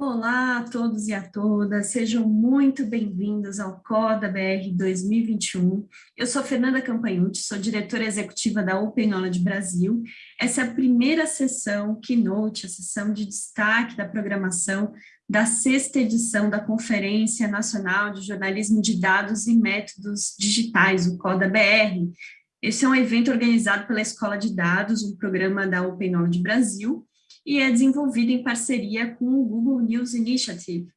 Olá a todos e a todas, sejam muito bem-vindos ao CODA BR 2021. Eu sou Fernanda Campagnucci, sou diretora executiva da Open Knowledge Brasil. Essa é a primeira sessão Keynote, a sessão de destaque da programação da sexta edição da Conferência Nacional de Jornalismo de Dados e Métodos Digitais, o CODA BR. Esse é um evento organizado pela Escola de Dados, um programa da Open Knowledge Brasil, e é desenvolvido em parceria com o Google News Initiative.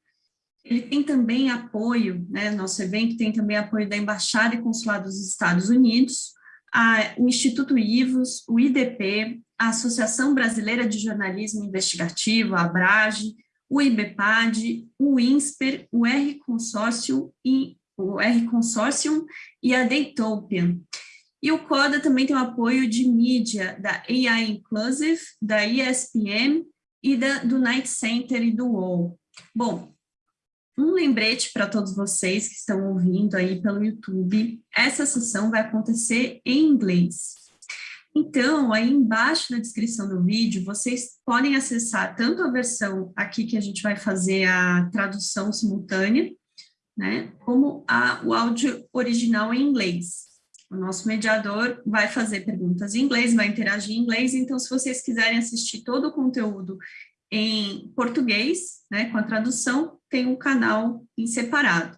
Ele tem também apoio, né, nosso evento tem também apoio da Embaixada e Consulado dos Estados Unidos, a, o Instituto IVOS, o IDP, a Associação Brasileira de Jornalismo Investigativo, a ABRAGE, o IBPAD, o INSPER, o R Consórcio e o R Consortium e a Daytopian. E o CODA também tem o apoio de mídia da AI Inclusive, da ESPN e da, do Night Center e do UOL. Bom, um lembrete para todos vocês que estão ouvindo aí pelo YouTube, essa sessão vai acontecer em inglês. Então, aí embaixo na descrição do vídeo, vocês podem acessar tanto a versão aqui que a gente vai fazer a tradução simultânea, né, como a, o áudio original em inglês. O nosso mediador vai fazer perguntas em inglês, vai interagir em inglês, então se vocês quiserem assistir todo o conteúdo em português, né, com a tradução, tem um canal em separado.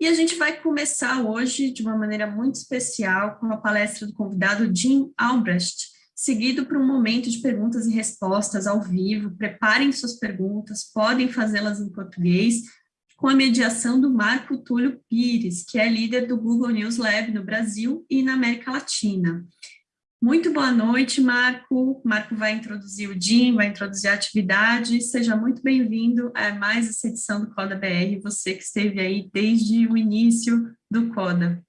E a gente vai começar hoje de uma maneira muito especial com a palestra do convidado Jim Albrecht, seguido por um momento de perguntas e respostas ao vivo. Preparem suas perguntas, podem fazê-las em português, com a mediação do Marco Túlio Pires, que é líder do Google News Lab no Brasil e na América Latina. Muito boa noite, Marco. Marco vai introduzir o DIM, vai introduzir a atividade. Seja muito bem-vindo a mais essa edição do Coda BR, você que esteve aí desde o início do Coda.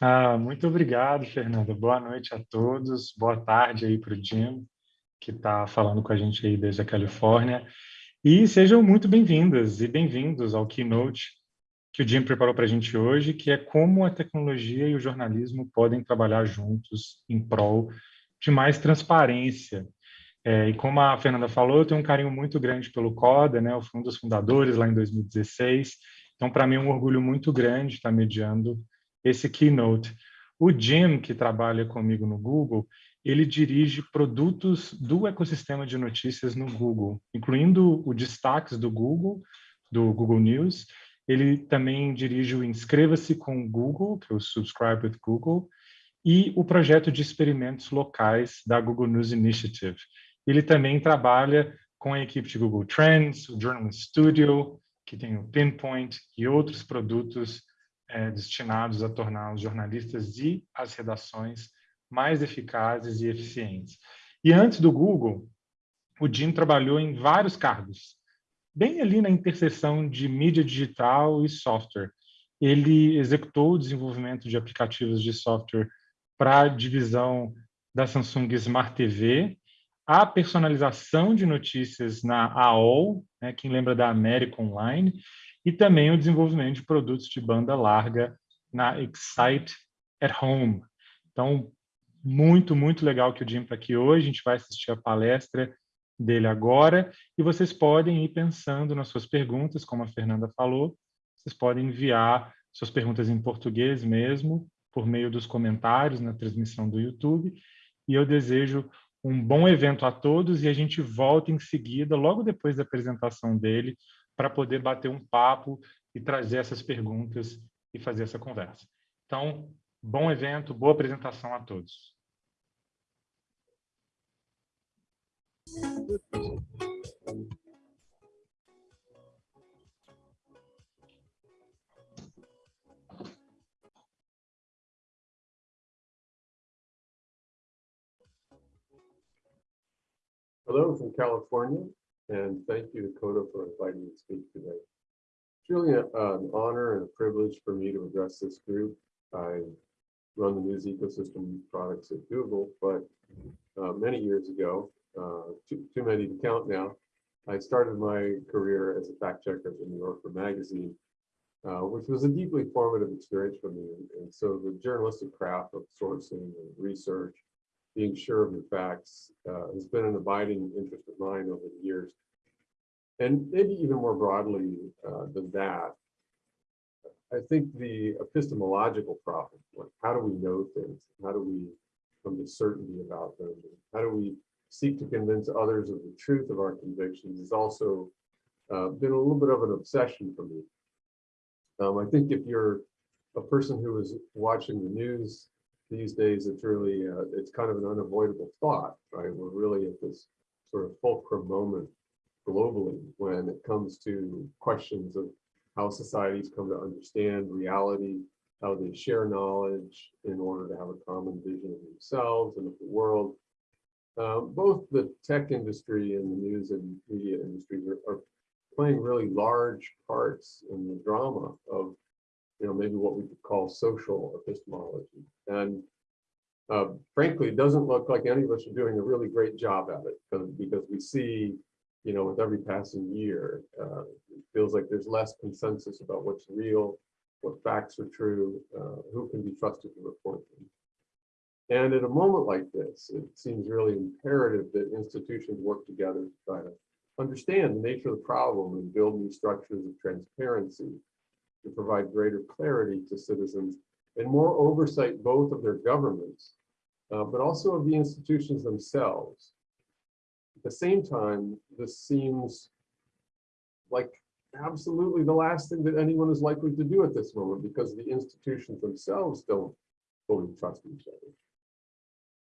Ah, muito obrigado, Fernanda. Boa noite a todos. Boa tarde aí para o Jim, que está falando com a gente aí desde a Califórnia. E sejam muito bem-vindas e bem-vindos ao Keynote que o Jim preparou para a gente hoje, que é como a tecnologia e o jornalismo podem trabalhar juntos em prol de mais transparência. É, e como a Fernanda falou, eu tenho um carinho muito grande pelo CODA, né? eu fui um dos fundadores lá em 2016, então para mim é um orgulho muito grande estar mediando esse Keynote. O Jim, que trabalha comigo no Google, ele dirige produtos do ecossistema de notícias no Google, incluindo o destaques do Google, do Google News. Ele também dirige o Inscreva-se com Google, que é o Subscribe with Google, e o projeto de experimentos locais da Google News Initiative. Ele também trabalha com a equipe de Google Trends, o Journalist Studio, que tem o Pinpoint e outros produtos é, destinados a tornar os jornalistas e as redações mais eficazes e eficientes. E antes do Google, o Jim trabalhou em vários cargos, bem ali na interseção de mídia digital e software. Ele executou o desenvolvimento de aplicativos de software para a divisão da Samsung Smart TV, a personalização de notícias na AOL, né, quem lembra da América Online, e também o desenvolvimento de produtos de banda larga na Excite at Home. Então, muito, muito legal que o Jim está aqui hoje. A gente vai assistir a palestra dele agora e vocês podem ir pensando nas suas perguntas, como a Fernanda falou. Vocês podem enviar suas perguntas em português mesmo, por meio dos comentários na transmissão do YouTube. E eu desejo um bom evento a todos e a gente volta em seguida, logo depois da apresentação dele, para poder bater um papo e trazer essas perguntas e fazer essa conversa. Então, bom evento, boa apresentação a todos. Hello from California, and thank you to Coda for inviting me to speak today. It's really a, an honor and a privilege for me to address this group. I run the news ecosystem products at Google, but uh, many years ago, uh, too, too many to count now. I started my career as a fact checker the New Yorker magazine, uh, which was a deeply formative experience for me. And, so the journalistic craft of sourcing and research, being sure of your facts, uh, has been an abiding interest of mine over the years. And maybe even more broadly uh, than that, I think the epistemological problem, like how do we know things? How do we come to certainty about them? How do we seek to convince others of the truth of our convictions has also uh, been a little bit of an obsession for me. Um, I think if you're a person who is watching the news these days, it's really, uh, it's kind of an unavoidable thought, right? We're really at this sort of fulcrum moment globally when it comes to questions of how societies come to understand reality, how they share knowledge in order to have a common vision of themselves and of the world. Uh, both the tech industry and the news and media industries are, are playing really large parts in the drama of, you know, maybe what we could call social epistemology. And uh, frankly, it doesn't look like any of us are doing a really great job at it because, because we see, you know, with every passing year, uh, it feels like there's less consensus about what's real, what facts are true, uh, who can be trusted to report them. And at a moment like this, it seems really imperative that institutions work together to try to understand the nature of the problem and build new structures of transparency to provide greater clarity to citizens and more oversight both of their governments, uh, but also of the institutions themselves. At the same time, this seems like absolutely the last thing that anyone is likely to do at this moment because the institutions themselves don't fully trust each other.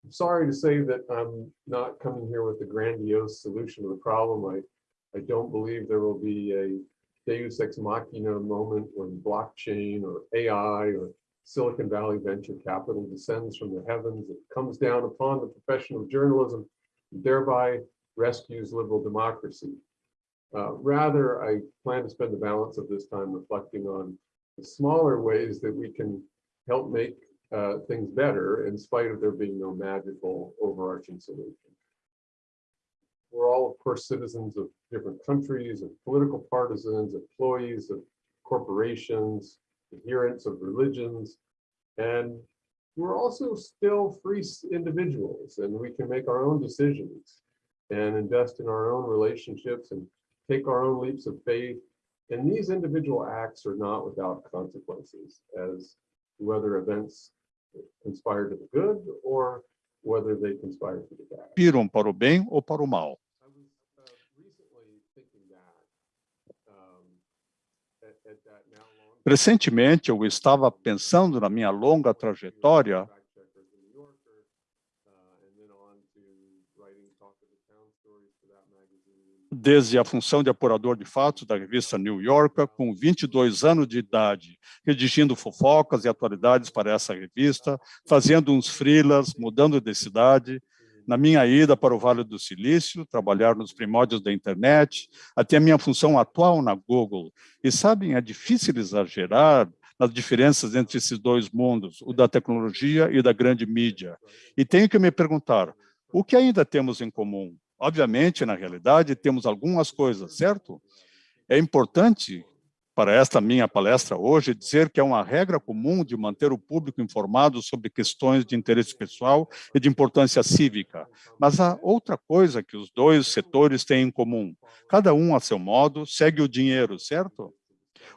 I'm sorry to say that I'm not coming here with a grandiose solution to the problem. I, I don't believe there will be a deus ex machina moment when blockchain or AI or Silicon Valley venture capital descends from the heavens. It comes down upon the profession of journalism, thereby rescues liberal democracy. Uh, rather, I plan to spend the balance of this time reflecting on the smaller ways that we can help make uh, things better in spite of there being no magical overarching solution. We're all, of course, citizens of different countries and political partisans, employees of corporations, adherents of religions, and we're also still free individuals and we can make our own decisions and invest in our own relationships and take our own leaps of faith. And these individual acts are not without consequences as whether events conspire to the good or whether they conspire to the bad. Piram para o bem ou para o mal. Recentemente, eu estava pensando na minha longa trajetória desde a função de apurador de fatos da revista New Yorker, com 22 anos de idade, redigindo fofocas e atualidades para essa revista, fazendo uns freelas, mudando de cidade, na minha ida para o Vale do Silício, trabalhar nos primórdios da internet, até a minha função atual na Google. E sabem, é difícil exagerar nas diferenças entre esses dois mundos, o da tecnologia e da grande mídia. E tenho que me perguntar, o que ainda temos em comum? Obviamente, na realidade, temos algumas coisas, certo? É importante para esta minha palestra hoje dizer que é uma regra comum de manter o público informado sobre questões de interesse pessoal e de importância cívica. Mas há outra coisa que os dois setores têm em comum. Cada um, a seu modo, segue o dinheiro, certo?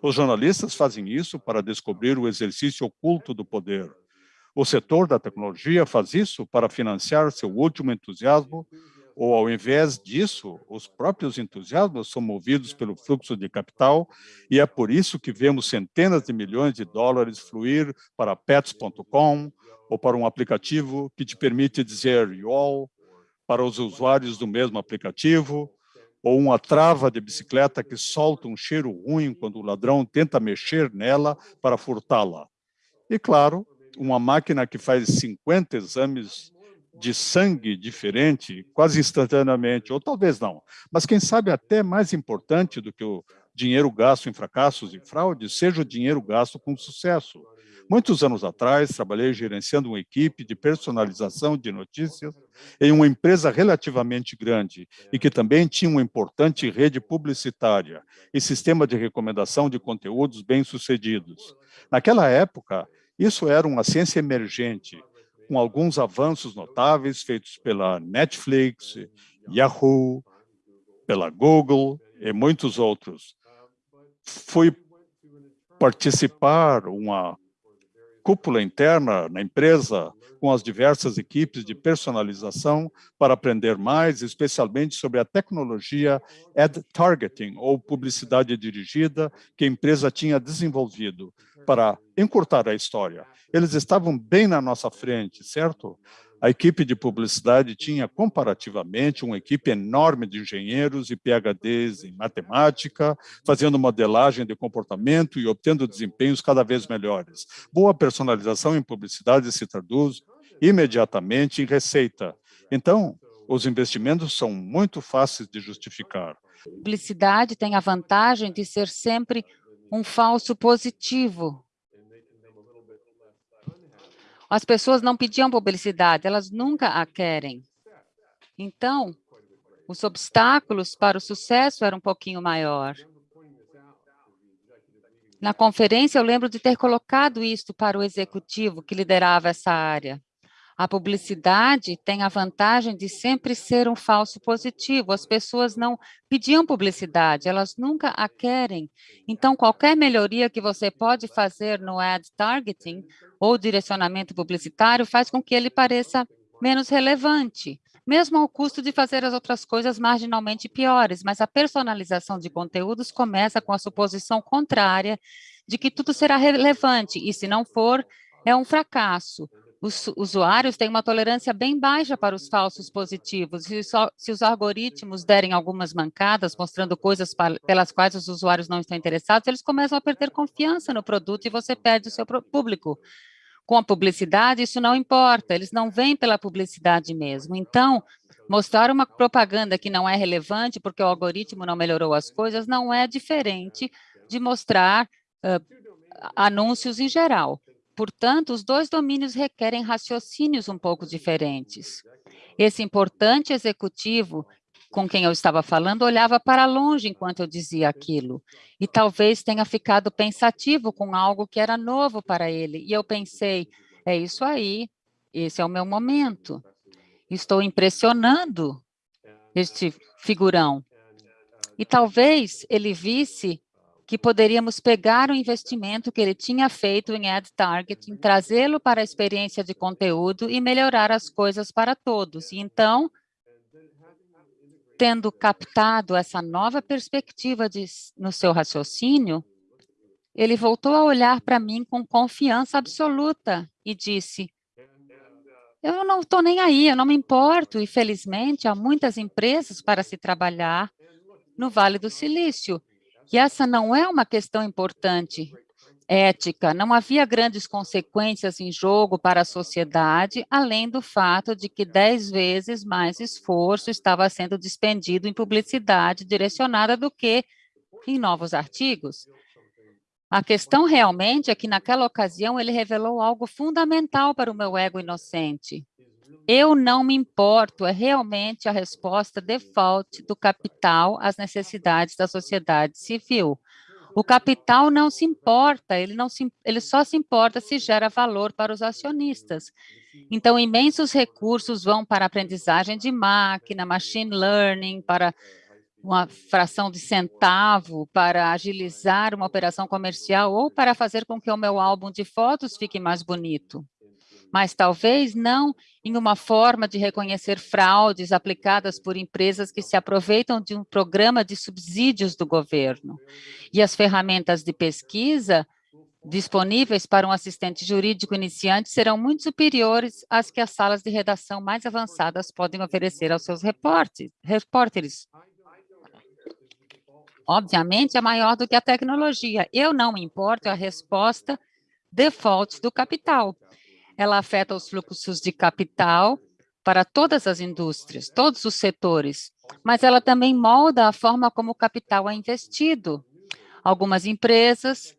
Os jornalistas fazem isso para descobrir o exercício oculto do poder. O setor da tecnologia faz isso para financiar seu último entusiasmo ou ao invés disso, os próprios entusiasmos são movidos pelo fluxo de capital e é por isso que vemos centenas de milhões de dólares fluir para pets.com ou para um aplicativo que te permite dizer YOL para os usuários do mesmo aplicativo, ou uma trava de bicicleta que solta um cheiro ruim quando o ladrão tenta mexer nela para furtá-la. E, claro, uma máquina que faz 50 exames de sangue diferente quase instantaneamente, ou talvez não, mas quem sabe até mais importante do que o dinheiro gasto em fracassos e fraudes, seja o dinheiro gasto com sucesso. Muitos anos atrás, trabalhei gerenciando uma equipe de personalização de notícias em uma empresa relativamente grande e que também tinha uma importante rede publicitária e sistema de recomendação de conteúdos bem-sucedidos. Naquela época, isso era uma ciência emergente, com alguns avanços notáveis feitos pela Netflix, Yahoo, pela Google e muitos outros. Fui participar uma cúpula interna na empresa com as diversas equipes de personalização para aprender mais, especialmente sobre a tecnologia ad targeting, ou publicidade dirigida, que a empresa tinha desenvolvido para encurtar a história. Eles estavam bem na nossa frente, certo? A equipe de publicidade tinha, comparativamente, uma equipe enorme de engenheiros e PhDs em matemática, fazendo modelagem de comportamento e obtendo desempenhos cada vez melhores. Boa personalização em publicidade se traduz imediatamente em receita. Então, os investimentos são muito fáceis de justificar. Publicidade tem a vantagem de ser sempre um falso positivo. As pessoas não pediam publicidade, elas nunca a querem. Então, os obstáculos para o sucesso eram um pouquinho maior. Na conferência, eu lembro de ter colocado isto para o executivo que liderava essa área. A publicidade tem a vantagem de sempre ser um falso positivo. As pessoas não pediam publicidade, elas nunca a querem. Então, qualquer melhoria que você pode fazer no ad targeting ou direcionamento publicitário faz com que ele pareça menos relevante, mesmo ao custo de fazer as outras coisas marginalmente piores. Mas a personalização de conteúdos começa com a suposição contrária de que tudo será relevante, e se não for, é um fracasso os usuários têm uma tolerância bem baixa para os falsos positivos. Só, se os algoritmos derem algumas mancadas, mostrando coisas pelas quais os usuários não estão interessados, eles começam a perder confiança no produto e você perde o seu público. Com a publicidade, isso não importa, eles não vêm pela publicidade mesmo. Então, mostrar uma propaganda que não é relevante porque o algoritmo não melhorou as coisas não é diferente de mostrar uh, anúncios em geral. Portanto, os dois domínios requerem raciocínios um pouco diferentes. Esse importante executivo com quem eu estava falando olhava para longe enquanto eu dizia aquilo, e talvez tenha ficado pensativo com algo que era novo para ele. E eu pensei, é isso aí, esse é o meu momento. Estou impressionando este figurão. E talvez ele visse que poderíamos pegar o investimento que ele tinha feito em ad targeting, trazê-lo para a experiência de conteúdo e melhorar as coisas para todos. E então, tendo captado essa nova perspectiva de, no seu raciocínio, ele voltou a olhar para mim com confiança absoluta e disse, eu não estou nem aí, eu não me importo, e felizmente há muitas empresas para se trabalhar no Vale do Silício, que essa não é uma questão importante ética, não havia grandes consequências em jogo para a sociedade, além do fato de que dez vezes mais esforço estava sendo despendido em publicidade direcionada do que em novos artigos. A questão realmente é que naquela ocasião ele revelou algo fundamental para o meu ego inocente. Eu não me importo é realmente a resposta default do capital às necessidades da sociedade civil. O capital não se importa, ele, não se, ele só se importa se gera valor para os acionistas. Então, imensos recursos vão para aprendizagem de máquina, machine learning, para uma fração de centavo, para agilizar uma operação comercial ou para fazer com que o meu álbum de fotos fique mais bonito mas talvez não em uma forma de reconhecer fraudes aplicadas por empresas que se aproveitam de um programa de subsídios do governo. E as ferramentas de pesquisa disponíveis para um assistente jurídico iniciante serão muito superiores às que as salas de redação mais avançadas podem oferecer aos seus repórteres. Obviamente, é maior do que a tecnologia. Eu não me importo, é a resposta default do capital ela afeta os fluxos de capital para todas as indústrias, todos os setores, mas ela também molda a forma como o capital é investido. Algumas empresas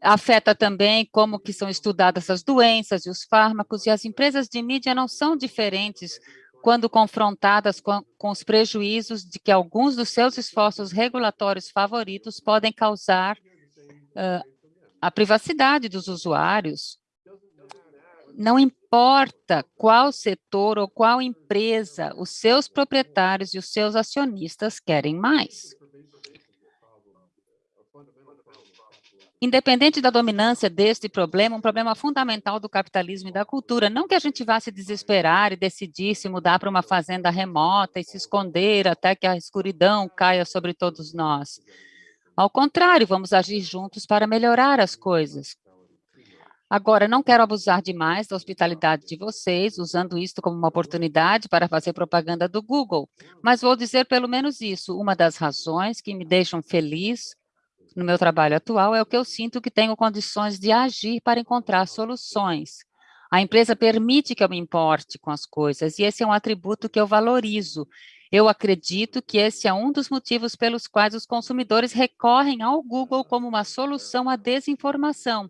afeta também como que são estudadas as doenças e os fármacos, e as empresas de mídia não são diferentes quando confrontadas com, com os prejuízos de que alguns dos seus esforços regulatórios favoritos podem causar a privacidade dos usuários. não importa qual setor ou qual empresa os seus proprietários e os seus acionistas querem mais. Independente da dominância deste problema, um problema fundamental do capitalismo e da cultura, não que a gente vá se desesperar e decidir se mudar para uma fazenda remota e se esconder até que a escuridão caia sobre todos nós. Ao contrário, vamos agir juntos para melhorar as coisas. Agora, não quero abusar demais da hospitalidade de vocês, usando isto como uma oportunidade para fazer propaganda do Google, mas vou dizer pelo menos isso, uma das razões que me deixam feliz no meu trabalho atual é o que eu sinto que tenho condições de agir para encontrar soluções. A empresa permite que eu me importe com as coisas, e esse é um atributo que eu valorizo. Eu acredito que esse é um dos motivos pelos quais os consumidores recorrem ao Google como uma solução à desinformação,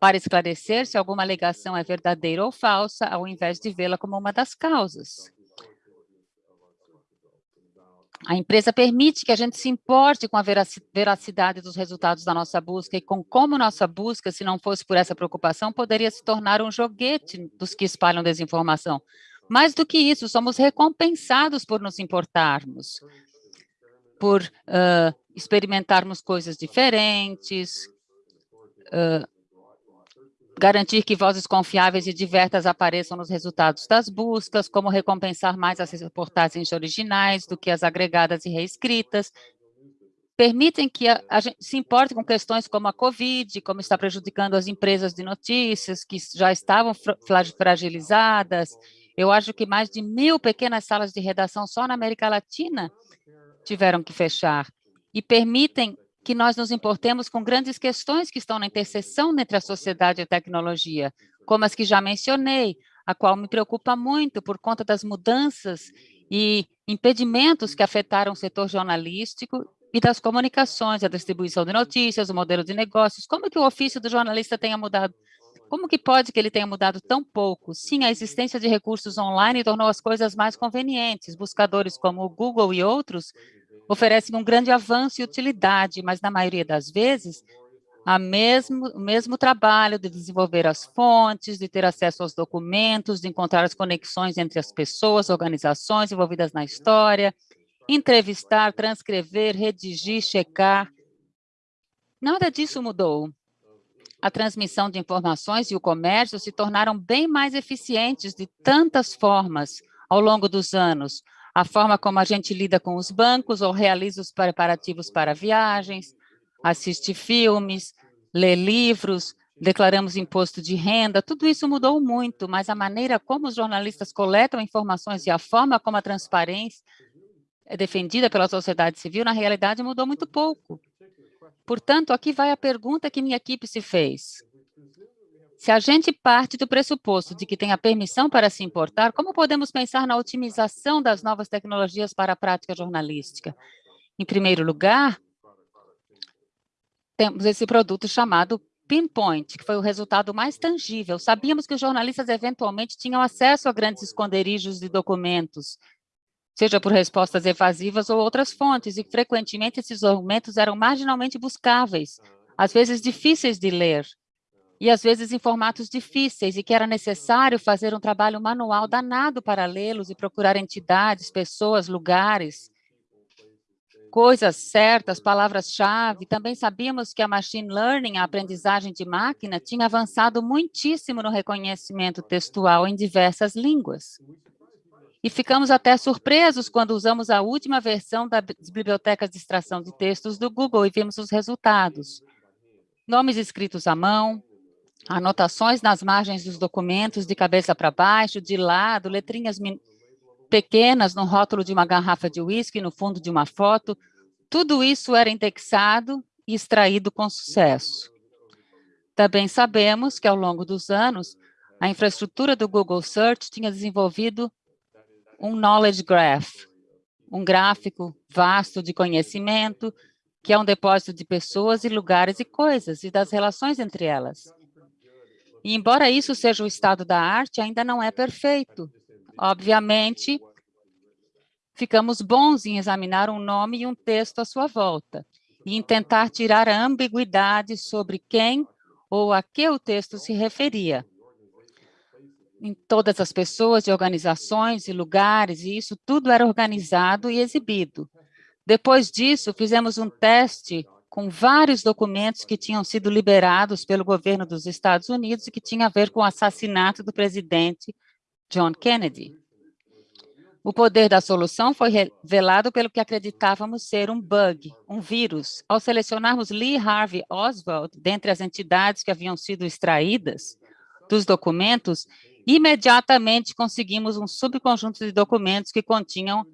para esclarecer se alguma alegação é verdadeira ou falsa, ao invés de vê-la como uma das causas. A empresa permite que a gente se importe com a veracidade dos resultados da nossa busca e com como nossa busca, se não fosse por essa preocupação, poderia se tornar um joguete dos que espalham desinformação. Mais do que isso, somos recompensados por nos importarmos, por uh, experimentarmos coisas diferentes, uh, garantir que vozes confiáveis e diversas apareçam nos resultados das buscas, como recompensar mais as reportagens originais do que as agregadas e reescritas, permitem que a, a, gente se importe com questões como a Covid, como está prejudicando as empresas de notícias, que já estavam fragilizadas. Eu acho que mais de mil pequenas salas de redação só na América Latina tiveram que fechar. E permitem que nós nos importemos com grandes questões que estão na interseção entre a sociedade e a tecnologia, como as que já mencionei, a qual me preocupa muito por conta das mudanças e impedimentos que afetaram o setor jornalístico e das comunicações, a distribuição de notícias, o modelo de negócios, como que o ofício do jornalista tenha mudado? Como que pode que ele tenha mudado tão pouco? Sim, a existência de recursos online tornou as coisas mais convenientes. Buscadores como o Google e outros oferecem um grande avanço e utilidade, mas na maioria das vezes, a mesmo, o mesmo trabalho de desenvolver as fontes, de ter acesso aos documentos, de encontrar as conexões entre as pessoas, organizações envolvidas na história, entrevistar, transcrever, redigir, checar. Nada disso mudou. A transmissão de informações e o comércio se tornaram bem mais eficientes de tantas formas ao longo dos anos, a forma como a gente lida com os bancos ou realiza os preparativos para viagens, assiste filmes, lê livros, declaramos imposto de renda, tudo isso mudou muito, mas a maneira como os jornalistas coletam informações e a forma como a transparência é defendida pela sociedade civil, na realidade, mudou muito pouco. Portanto, aqui vai a pergunta que minha equipe se fez. Se a gente parte do pressuposto de que tem a permissão para se importar, como podemos pensar na otimização das novas tecnologias para a prática jornalística? Em primeiro lugar, temos esse produto chamado Pinpoint, que foi o resultado mais tangível. Sabíamos que os jornalistas eventualmente tinham acesso a grandes esconderijos de documentos, seja por respostas evasivas ou outras fontes, e frequentemente esses documentos eram marginalmente buscáveis, às vezes difíceis de ler e às vezes em formatos difíceis, e que era necessário fazer um trabalho manual danado para lê-los e procurar entidades, pessoas, lugares, coisas certas, palavras-chave. Também sabíamos que a machine learning, a aprendizagem de máquina, tinha avançado muitíssimo no reconhecimento textual em diversas línguas. E ficamos até surpresos quando usamos a última versão das bibliotecas de extração de textos do Google e vimos os resultados. Nomes escritos à mão, anotações nas margens dos documentos de cabeça para baixo, de lado, letrinhas pequenas no rótulo de uma garrafa de uísque, no fundo de uma foto, tudo isso era indexado e extraído com sucesso. Também sabemos que, ao longo dos anos, a infraestrutura do Google Search tinha desenvolvido um Knowledge Graph, um gráfico vasto de conhecimento, que é um depósito de pessoas e lugares e coisas, e das relações entre elas. E, embora isso seja o estado da arte, ainda não é perfeito. Obviamente, ficamos bons em examinar um nome e um texto à sua volta, e em tentar tirar a ambiguidade sobre quem ou a que o texto se referia. Em todas as pessoas, de organizações e lugares, e isso tudo era organizado e exibido. Depois disso, fizemos um teste com vários documentos que tinham sido liberados pelo governo dos Estados Unidos e que tinha a ver com o assassinato do presidente John Kennedy. O poder da solução foi revelado pelo que acreditávamos ser um bug, um vírus. Ao selecionarmos Lee Harvey Oswald dentre as entidades que haviam sido extraídas dos documentos, imediatamente conseguimos um subconjunto de documentos que continham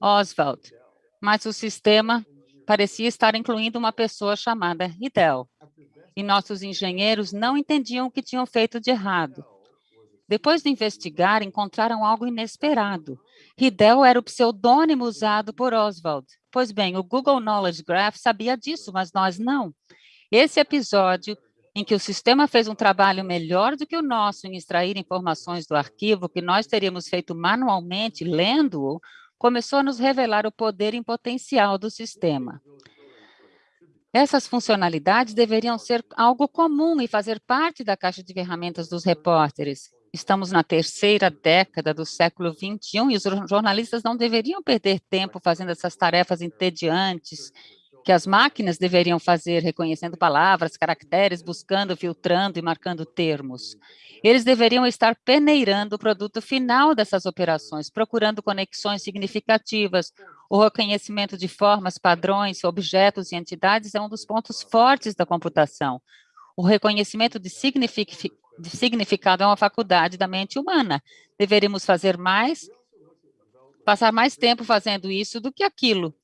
Oswald, mas o sistema parecia estar incluindo uma pessoa chamada Hidel, e nossos engenheiros não entendiam o que tinham feito de errado. Depois de investigar, encontraram algo inesperado. Hidel era o pseudônimo usado por Oswald. Pois bem, o Google Knowledge Graph sabia disso, mas nós não. Esse episódio, em que o sistema fez um trabalho melhor do que o nosso em extrair informações do arquivo que nós teríamos feito manualmente, lendo-o, começou a nos revelar o poder em potencial do sistema. Essas funcionalidades deveriam ser algo comum e fazer parte da caixa de ferramentas dos repórteres. Estamos na terceira década do século XXI e os jornalistas não deveriam perder tempo fazendo essas tarefas entediantes que as máquinas deveriam fazer, reconhecendo palavras, caracteres, buscando, filtrando e marcando termos. Eles deveriam estar peneirando o produto final dessas operações, procurando conexões significativas. O reconhecimento de formas, padrões, objetos e entidades é um dos pontos fortes da computação. O reconhecimento de signific de significado é uma faculdade da mente humana. Deveríamos fazer mais, passar mais tempo fazendo isso do que aquilo.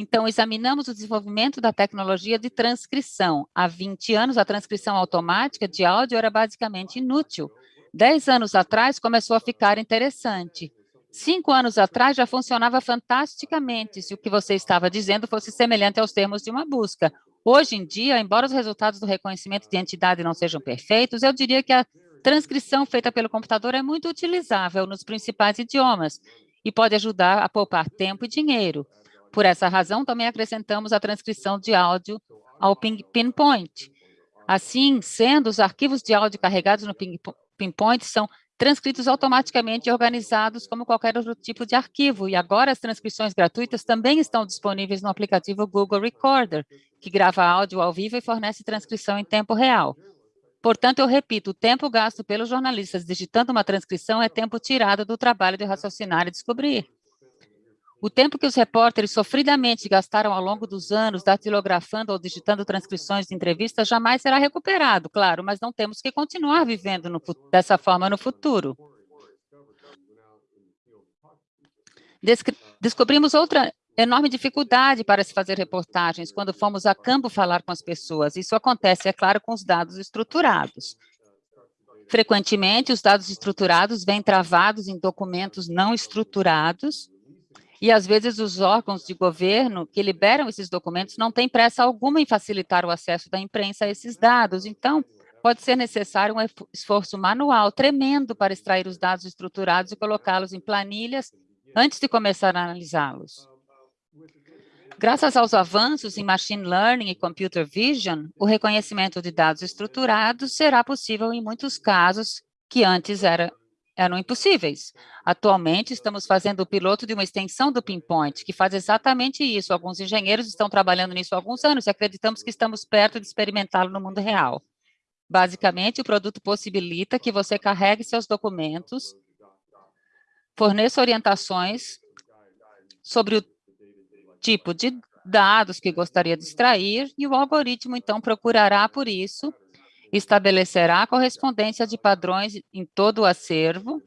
Então, examinamos o desenvolvimento da tecnologia de transcrição. Há 20 anos, a transcrição automática de áudio era basicamente inútil. Dez anos atrás, começou a ficar interessante. Cinco anos atrás, já funcionava fantasticamente se o que você estava dizendo fosse semelhante aos termos de uma busca. Hoje em dia, embora os resultados do reconhecimento de entidade não sejam perfeitos, eu diria que a transcrição feita pelo computador é muito utilizável nos principais idiomas e pode ajudar a poupar tempo e dinheiro. Por essa razão, também acrescentamos a transcrição de áudio ao Pinpoint. Assim, sendo, os arquivos de áudio carregados no Pinpoint são transcritos automaticamente e organizados como qualquer outro tipo de arquivo. E agora as transcrições gratuitas também estão disponíveis no aplicativo Google Recorder, que grava áudio ao vivo e fornece transcrição em tempo real. Portanto, eu repito, o tempo gasto pelos jornalistas digitando uma transcrição é tempo tirado do trabalho de raciocinar e descobrir. O tempo que os repórteres sofridamente gastaram ao longo dos anos datilografando ou digitando transcrições de entrevistas jamais será recuperado, claro, mas não temos que continuar vivendo no, dessa forma no futuro. Descobrimos outra enorme dificuldade para se fazer reportagens quando fomos a campo falar com as pessoas. Isso acontece, é claro, com os dados estruturados. Frequentemente, os dados estruturados vêm travados em documentos não estruturados, e, às vezes, os órgãos de governo que liberam esses documentos não têm pressa alguma em facilitar o acesso da imprensa a esses dados. Então, pode ser necessário um esforço manual tremendo para extrair os dados estruturados e colocá-los em planilhas antes de começar a analisá-los. Graças aos avanços em machine learning e computer vision, o reconhecimento de dados estruturados será possível em muitos casos que antes era eram impossíveis. Atualmente, estamos fazendo o piloto de uma extensão do Pinpoint, que faz exatamente isso. Alguns engenheiros estão trabalhando nisso há alguns anos e acreditamos que estamos perto de experimentá-lo no mundo real. Basicamente, o produto possibilita que você carregue seus documentos, forneça orientações sobre o tipo de dados que gostaria de extrair e o algoritmo, então, procurará por isso estabelecerá correspondência de padrões em todo o acervo,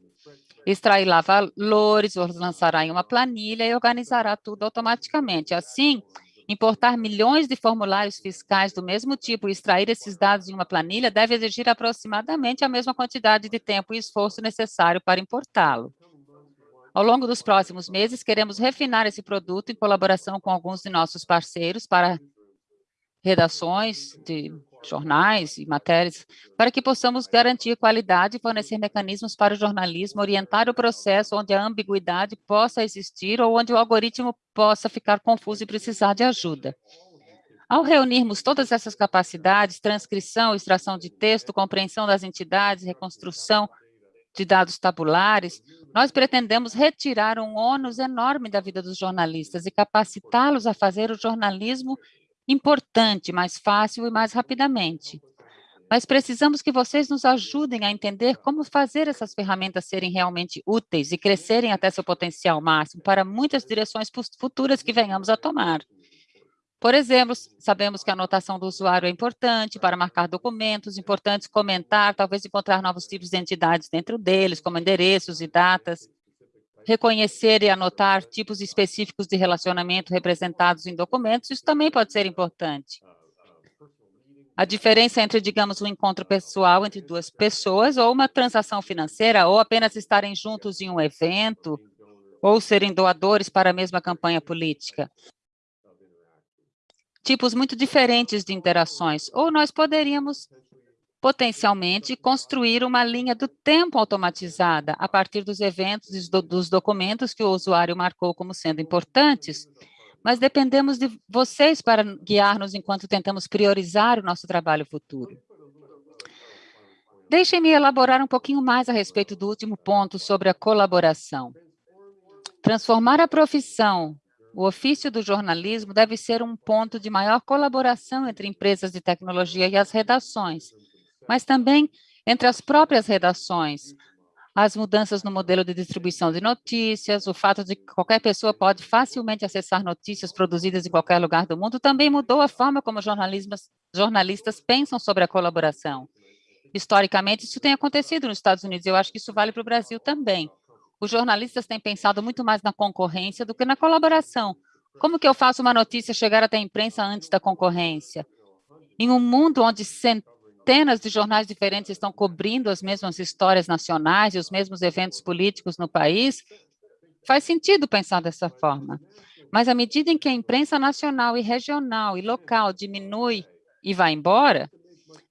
extrairá valores, os lançará em uma planilha e organizará tudo automaticamente. Assim, importar milhões de formulários fiscais do mesmo tipo e extrair esses dados em uma planilha deve exigir aproximadamente a mesma quantidade de tempo e esforço necessário para importá-lo. Ao longo dos próximos meses, queremos refinar esse produto em colaboração com alguns de nossos parceiros para redações de jornais e matérias, para que possamos garantir qualidade e fornecer mecanismos para o jornalismo, orientar o processo onde a ambiguidade possa existir ou onde o algoritmo possa ficar confuso e precisar de ajuda. Ao reunirmos todas essas capacidades, transcrição, extração de texto, compreensão das entidades, reconstrução de dados tabulares, nós pretendemos retirar um ônus enorme da vida dos jornalistas e capacitá-los a fazer o jornalismo importante, mais fácil e mais rapidamente. Mas precisamos que vocês nos ajudem a entender como fazer essas ferramentas serem realmente úteis e crescerem até seu potencial máximo para muitas direções futuras que venhamos a tomar. Por exemplo, sabemos que a anotação do usuário é importante para marcar documentos, importantes comentar, talvez encontrar novos tipos de entidades dentro deles, como endereços e datas, reconhecer e anotar tipos específicos de relacionamento representados em documentos, isso também pode ser importante. A diferença entre, digamos, um encontro pessoal entre duas pessoas ou uma transação financeira, ou apenas estarem juntos em um evento, ou serem doadores para a mesma campanha política tipos muito diferentes de interações, ou nós poderíamos potencialmente construir uma linha do tempo automatizada a partir dos eventos e dos documentos que o usuário marcou como sendo importantes, mas dependemos de vocês para guiar-nos enquanto tentamos priorizar o nosso trabalho futuro. Deixem-me elaborar um pouquinho mais a respeito do último ponto sobre a colaboração. Transformar a profissão o ofício do jornalismo deve ser um ponto de maior colaboração entre empresas de tecnologia e as redações, mas também entre as próprias redações. As mudanças no modelo de distribuição de notícias, o fato de que qualquer pessoa pode facilmente acessar notícias produzidas em qualquer lugar do mundo, também mudou a forma como jornalistas pensam sobre a colaboração. Historicamente, isso tem acontecido nos Estados Unidos, e eu acho que isso vale para o Brasil também os jornalistas têm pensado muito mais na concorrência do que na colaboração. Como que eu faço uma notícia chegar até a imprensa antes da concorrência? Em um mundo onde centenas de jornais diferentes estão cobrindo as mesmas histórias nacionais e os mesmos eventos políticos no país, faz sentido pensar dessa forma. Mas à medida em que a imprensa nacional e regional e local diminui e vai embora,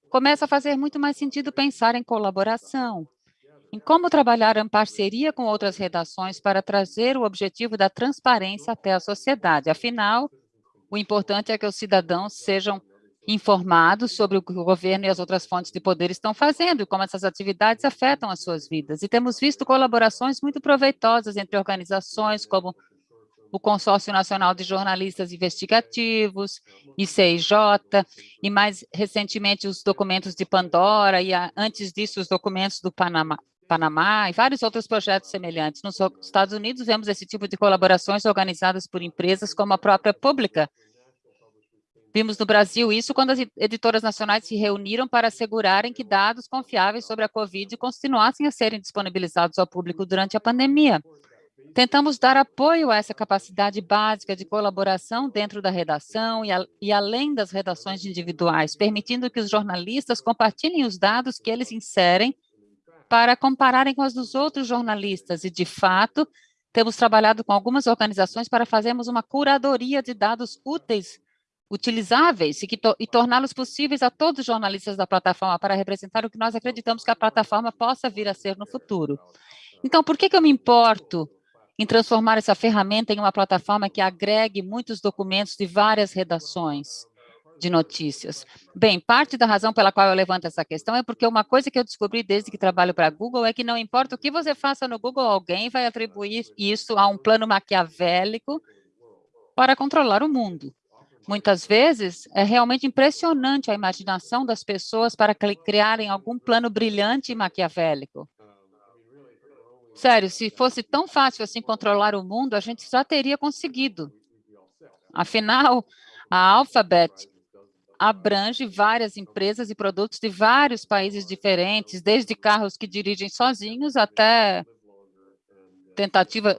começa a fazer muito mais sentido pensar em colaboração, em como trabalhar em parceria com outras redações para trazer o objetivo da transparência até a sociedade. Afinal, o importante é que os cidadãos sejam informados sobre o que o governo e as outras fontes de poder estão fazendo e como essas atividades afetam as suas vidas. E temos visto colaborações muito proveitosas entre organizações como o Consórcio Nacional de Jornalistas Investigativos, ICIJ, e mais recentemente os documentos de Pandora, e antes disso os documentos do Panamá, Panamá e vários outros projetos semelhantes. Nos Estados Unidos, vemos esse tipo de colaborações organizadas por empresas como a própria Pública. Vimos no Brasil isso quando as editoras nacionais se reuniram para assegurarem que dados confiáveis sobre a Covid continuassem a serem disponibilizados ao público durante a pandemia. Tentamos dar apoio a essa capacidade básica de colaboração dentro da redação e, a, e, além das redações individuais, permitindo que os jornalistas compartilhem os dados que eles inserem para compararem com as dos outros jornalistas e, de fato, temos trabalhado com algumas organizações para fazermos uma curadoria de dados úteis, utilizáveis e, to e torná-los possíveis a todos os jornalistas da plataforma para representar o que nós acreditamos que a plataforma possa vir a ser no futuro. Então, por que, que eu me importo em transformar essa ferramenta em uma plataforma que agregue muitos documentos de várias redações? de notícias. Bem, parte da razão pela qual eu levanto essa questão é porque uma coisa que eu descobri desde que trabalho para Google é que não importa o que você faça no Google, alguém vai atribuir isso a um plano maquiavélico para controlar o mundo. Muitas vezes, é realmente impressionante a imaginação das pessoas para criarem algum plano brilhante e maquiavélico. Sério, se fosse tão fácil assim controlar o mundo, a gente já teria conseguido. Afinal, a Alphabet abrange várias empresas e produtos de vários países diferentes, desde carros que dirigem sozinhos até tentativa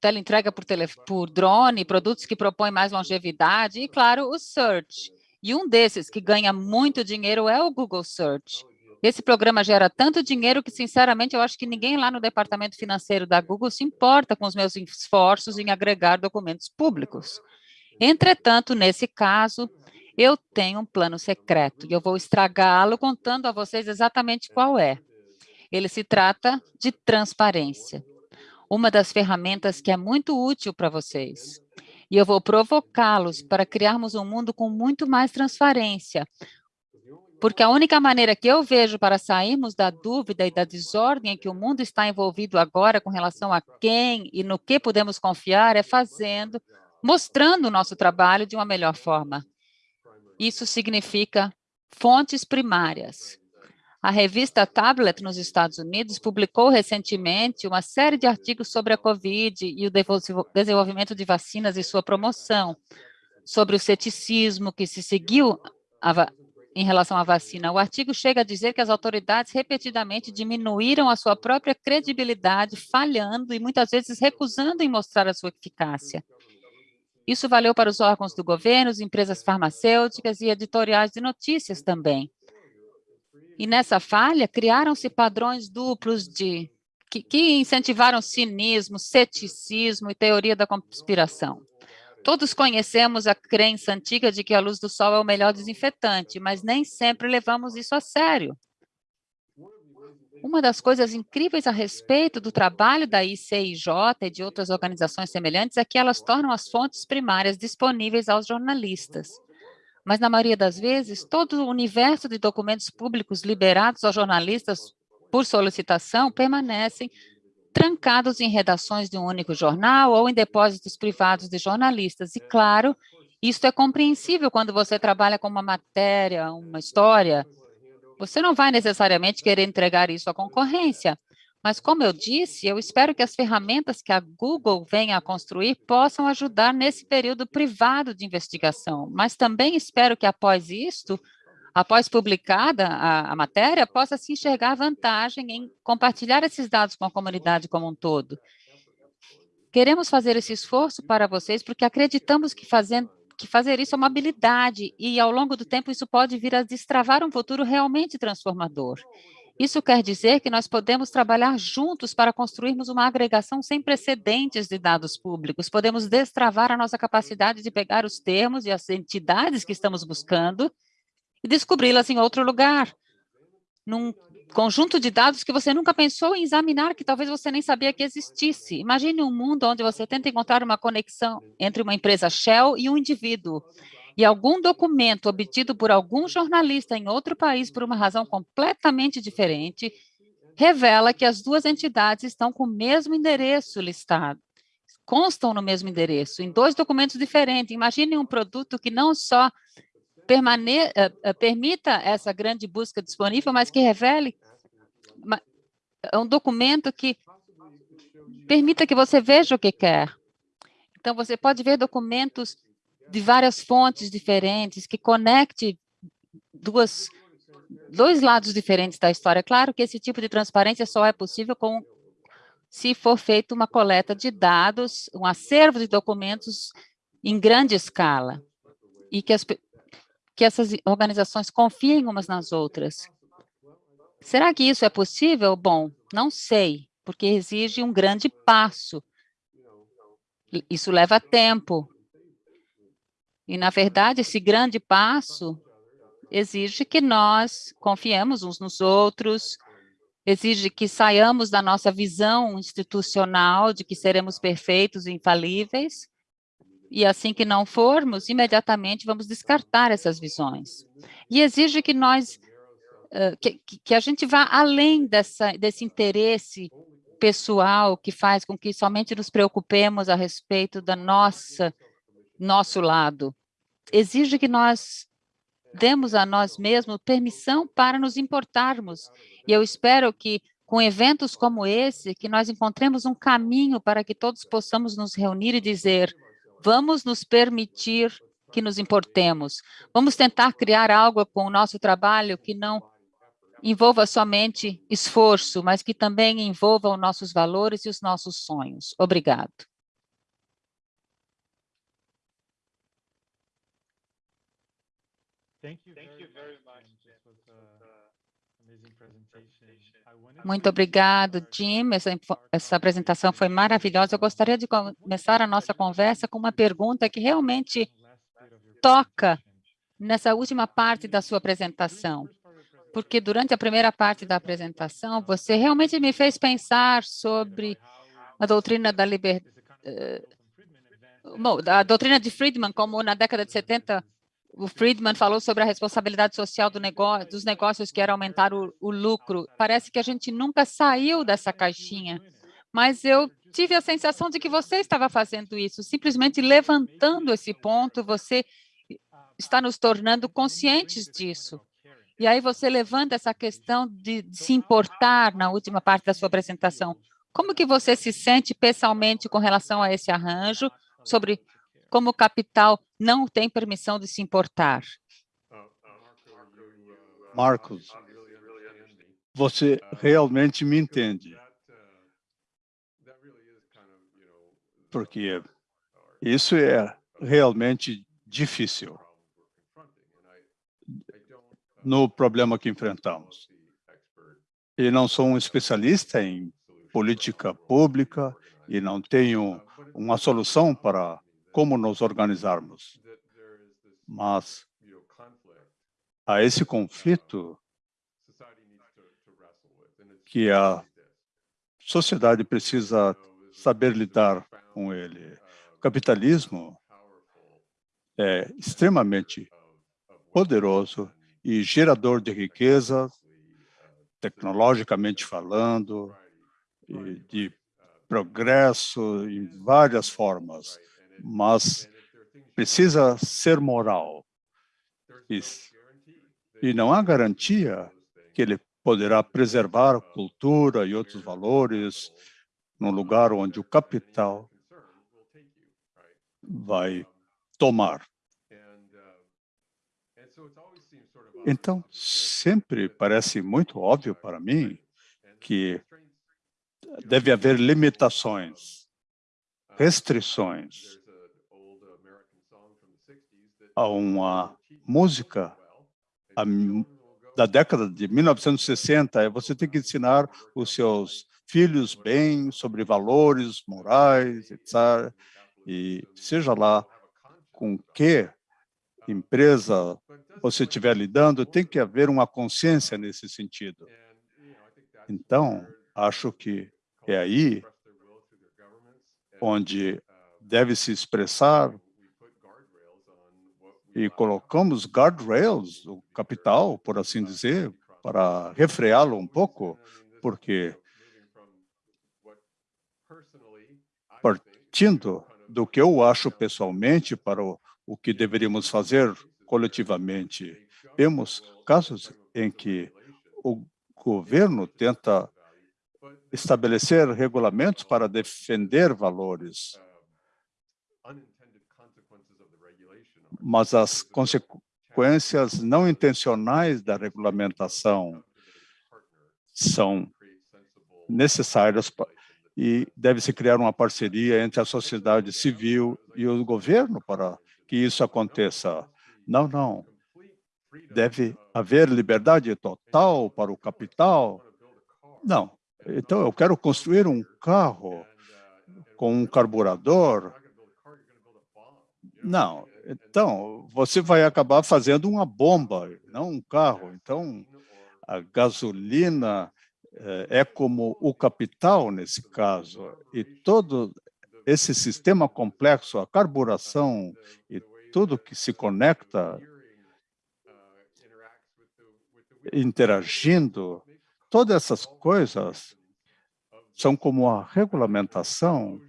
teleentrega por, tele, por drone, produtos que propõem mais longevidade e, claro, o Search. E um desses que ganha muito dinheiro é o Google Search. Esse programa gera tanto dinheiro que, sinceramente, eu acho que ninguém lá no departamento financeiro da Google se importa com os meus esforços em agregar documentos públicos. Entretanto, nesse caso, eu tenho um plano secreto e eu vou estragá-lo contando a vocês exatamente qual é. Ele se trata de transparência, uma das ferramentas que é muito útil para vocês. E eu vou provocá-los para criarmos um mundo com muito mais transparência, porque a única maneira que eu vejo para sairmos da dúvida e da desordem em que o mundo está envolvido agora com relação a quem e no que podemos confiar é fazendo, mostrando o nosso trabalho de uma melhor forma. Isso significa fontes primárias. A revista Tablet, nos Estados Unidos, publicou recentemente uma série de artigos sobre a COVID e o desenvolvimento de vacinas e sua promoção, sobre o ceticismo que se seguiu em relação à vacina. O artigo chega a dizer que as autoridades repetidamente diminuíram a sua própria credibilidade, falhando e muitas vezes recusando em mostrar a sua eficácia. Isso valeu para os órgãos do governo, empresas farmacêuticas e editoriais de notícias também. E nessa falha, criaram-se padrões duplos de que, que incentivaram cinismo, ceticismo e teoria da conspiração. Todos conhecemos a crença antiga de que a luz do sol é o melhor desinfetante, mas nem sempre levamos isso a sério. Uma das coisas incríveis a respeito do trabalho da ICIJ e de outras organizações semelhantes é que elas tornam as fontes primárias disponíveis aos jornalistas mas na maioria das vezes, todo o universo de documentos públicos liberados aos jornalistas por solicitação permanecem trancados em redações de um único jornal ou em depósitos privados de jornalistas. E, claro, isso é compreensível quando você trabalha com uma matéria, uma história. Você não vai necessariamente querer entregar isso à concorrência, mas, como eu disse, eu espero que as ferramentas que a Google venha a construir possam ajudar nesse período privado de investigação, mas também espero que, após isto, após publicada a, a matéria, possa se enxergar vantagem em compartilhar esses dados com a comunidade como um todo. Queremos fazer esse esforço para vocês porque acreditamos que fazendo que fazer isso é uma habilidade e, ao longo do tempo, isso pode vir a destravar um futuro realmente transformador. Isso quer dizer que nós podemos trabalhar juntos para construirmos uma agregação sem precedentes de dados públicos. Podemos destravar a nossa capacidade de pegar os termos e as entidades que estamos buscando e descobri-las em outro lugar, num conjunto de dados que você nunca pensou em examinar, que talvez você nem sabia que existisse. Imagine um mundo onde você tenta encontrar uma conexão entre uma empresa Shell e um indivíduo e algum documento obtido por algum jornalista em outro país por uma razão completamente diferente, revela que as duas entidades estão com o mesmo endereço listado, constam no mesmo endereço, em dois documentos diferentes. Imagine um produto que não só permane uh, uh, permita essa grande busca disponível, mas que revele um documento que permita que você veja o que quer. Então, você pode ver documentos de várias fontes diferentes, que conecte duas, dois lados diferentes da história. Claro que esse tipo de transparência só é possível com, se for feita uma coleta de dados, um acervo de documentos em grande escala, e que, as, que essas organizações confiem umas nas outras. Será que isso é possível? Bom, não sei, porque exige um grande passo. Isso leva tempo, e, na verdade, esse grande passo exige que nós confiemos uns nos outros, exige que saiamos da nossa visão institucional de que seremos perfeitos e infalíveis, e assim que não formos, imediatamente vamos descartar essas visões. E exige que nós, que, que a gente vá além dessa, desse interesse pessoal que faz com que somente nos preocupemos a respeito da nossa, nosso lado exige que nós demos a nós mesmos permissão para nos importarmos. E eu espero que, com eventos como esse, que nós encontremos um caminho para que todos possamos nos reunir e dizer, vamos nos permitir que nos importemos. Vamos tentar criar algo com o nosso trabalho que não envolva somente esforço, mas que também envolva os nossos valores e os nossos sonhos. Obrigado. Muito obrigado, Jim. Essa, essa apresentação foi maravilhosa. Eu gostaria de começar a nossa conversa com uma pergunta que realmente toca nessa última parte da sua apresentação. Porque durante a primeira parte da apresentação, você realmente me fez pensar sobre a doutrina da liberdade, uh, a doutrina de Friedman, como na década de 70 o Friedman falou sobre a responsabilidade social do negócio, dos negócios que era aumentar o, o lucro. Parece que a gente nunca saiu dessa caixinha, mas eu tive a sensação de que você estava fazendo isso, simplesmente levantando esse ponto, você está nos tornando conscientes disso. E aí você levanta essa questão de, de se importar na última parte da sua apresentação. Como que você se sente pessoalmente com relação a esse arranjo, sobre como o capital não tem permissão de se importar? Marcos, você realmente me entende. Porque isso é realmente difícil no problema que enfrentamos. E não sou um especialista em política pública e não tenho uma solução para como nos organizarmos. Mas há esse conflito que a sociedade precisa saber lidar com ele. O capitalismo é extremamente poderoso e gerador de riqueza, tecnologicamente falando, de progresso em várias formas, mas precisa ser moral. E, não há garantia que ele poderá preservar cultura e outros valores num lugar onde o capital vai tomar. Então, sempre parece muito óbvio para mim que deve haver limitações, restrições. Há uma música da década de 1960, é você tem que ensinar os seus filhos bem sobre valores morais, etc. E seja lá com que empresa você estiver lidando, tem que haver uma consciência nesse sentido. Então, acho que é aí onde deve se expressar e colocamos guardrails, o capital, por assim dizer, para refreá-lo um pouco, porque partindo do que eu acho pessoalmente para o, o que deveríamos fazer coletivamente, vemos casos em que o governo tenta estabelecer regulamentos para defender valores, mas as consequências não intencionais da regulamentação são necessárias e deve-se criar uma parceria entre a sociedade civil e o governo para que isso aconteça. Não, não. Deve haver liberdade total para o capital? Não. Então, eu quero construir um carro com um carburador. Não. Então, você vai acabar fazendo uma bomba, não um carro. Então, a gasolina eh, é como o capital nesse caso. E todo esse sistema complexo, a carburação e tudo que se conecta, interagindo, Todas essas coisas são como a regulamentação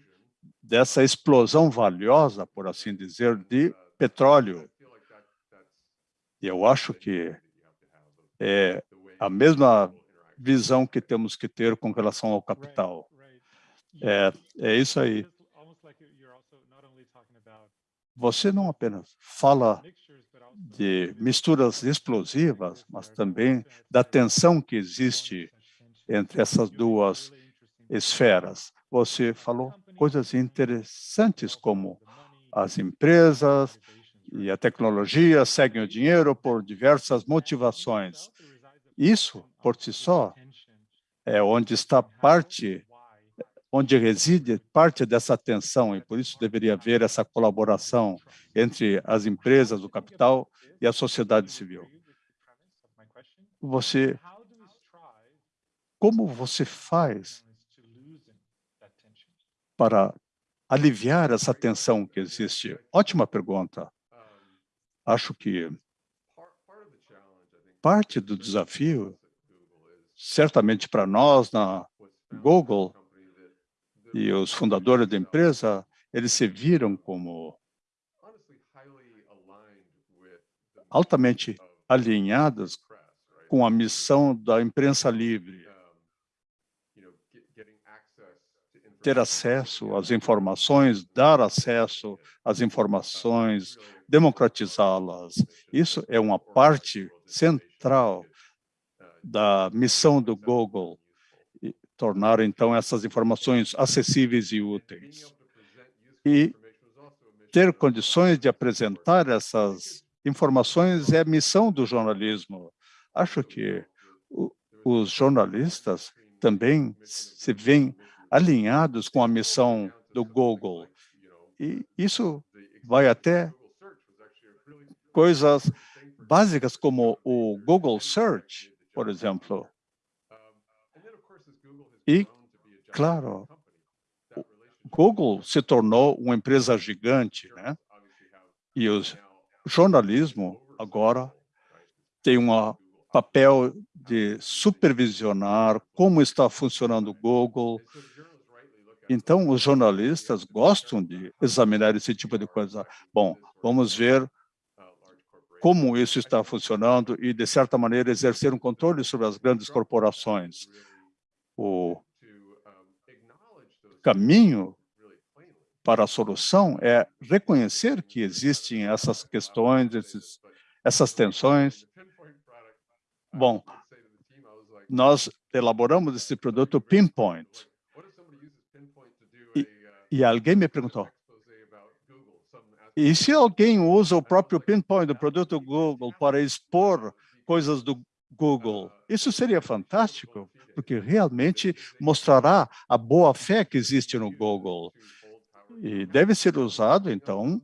dessa explosão valiosa, por assim dizer, de petróleo. E eu acho que é a mesma visão que temos que ter com relação ao capital. É, é isso aí. Você não apenas fala de misturas explosivas, mas também da tensão que existe entre essas duas esferas. Você falou coisas interessantes como as empresas e a tecnologia seguem o dinheiro por diversas motivações. Isso, por si só, é onde está parte onde reside parte dessa tensão, e por isso deveria haver essa colaboração entre as empresas, o capital e a sociedade civil. Você, como você faz para aliviar essa tensão que existe? Ótima pergunta. Acho que parte do desafio, certamente para nós na Google e os fundadores da empresa, eles se viram como altamente alinhados com a missão da imprensa livre, ter acesso às informações, dar acesso às informações, democratizá-las. Isso é uma parte central da missão do Google, tornar, então, essas informações acessíveis e úteis. E ter condições de apresentar essas informações é a missão do jornalismo. Acho que os jornalistas também se veem alinhados com a missão do Google. E isso vai até coisas básicas como o Google Search, por exemplo. E, claro, Google se tornou uma empresa gigante, né? E o jornalismo agora tem um papel de supervisionar como está funcionando o Google. Então, os jornalistas gostam de examinar esse tipo de coisa. Bom, vamos ver como isso está funcionando e, de certa maneira, exercer um controle sobre as grandes corporações. O caminho para a solução é reconhecer que existem essas questões, esses, essas tensões. Bom, nós elaboramos esse produto Pinpoint. E, e alguém me perguntou, e se alguém usa o próprio Pinpoint do produto Google para expor coisas do Google, isso seria fantástico, porque realmente mostrará a boa fé que existe no Google. E deve ser usado, então,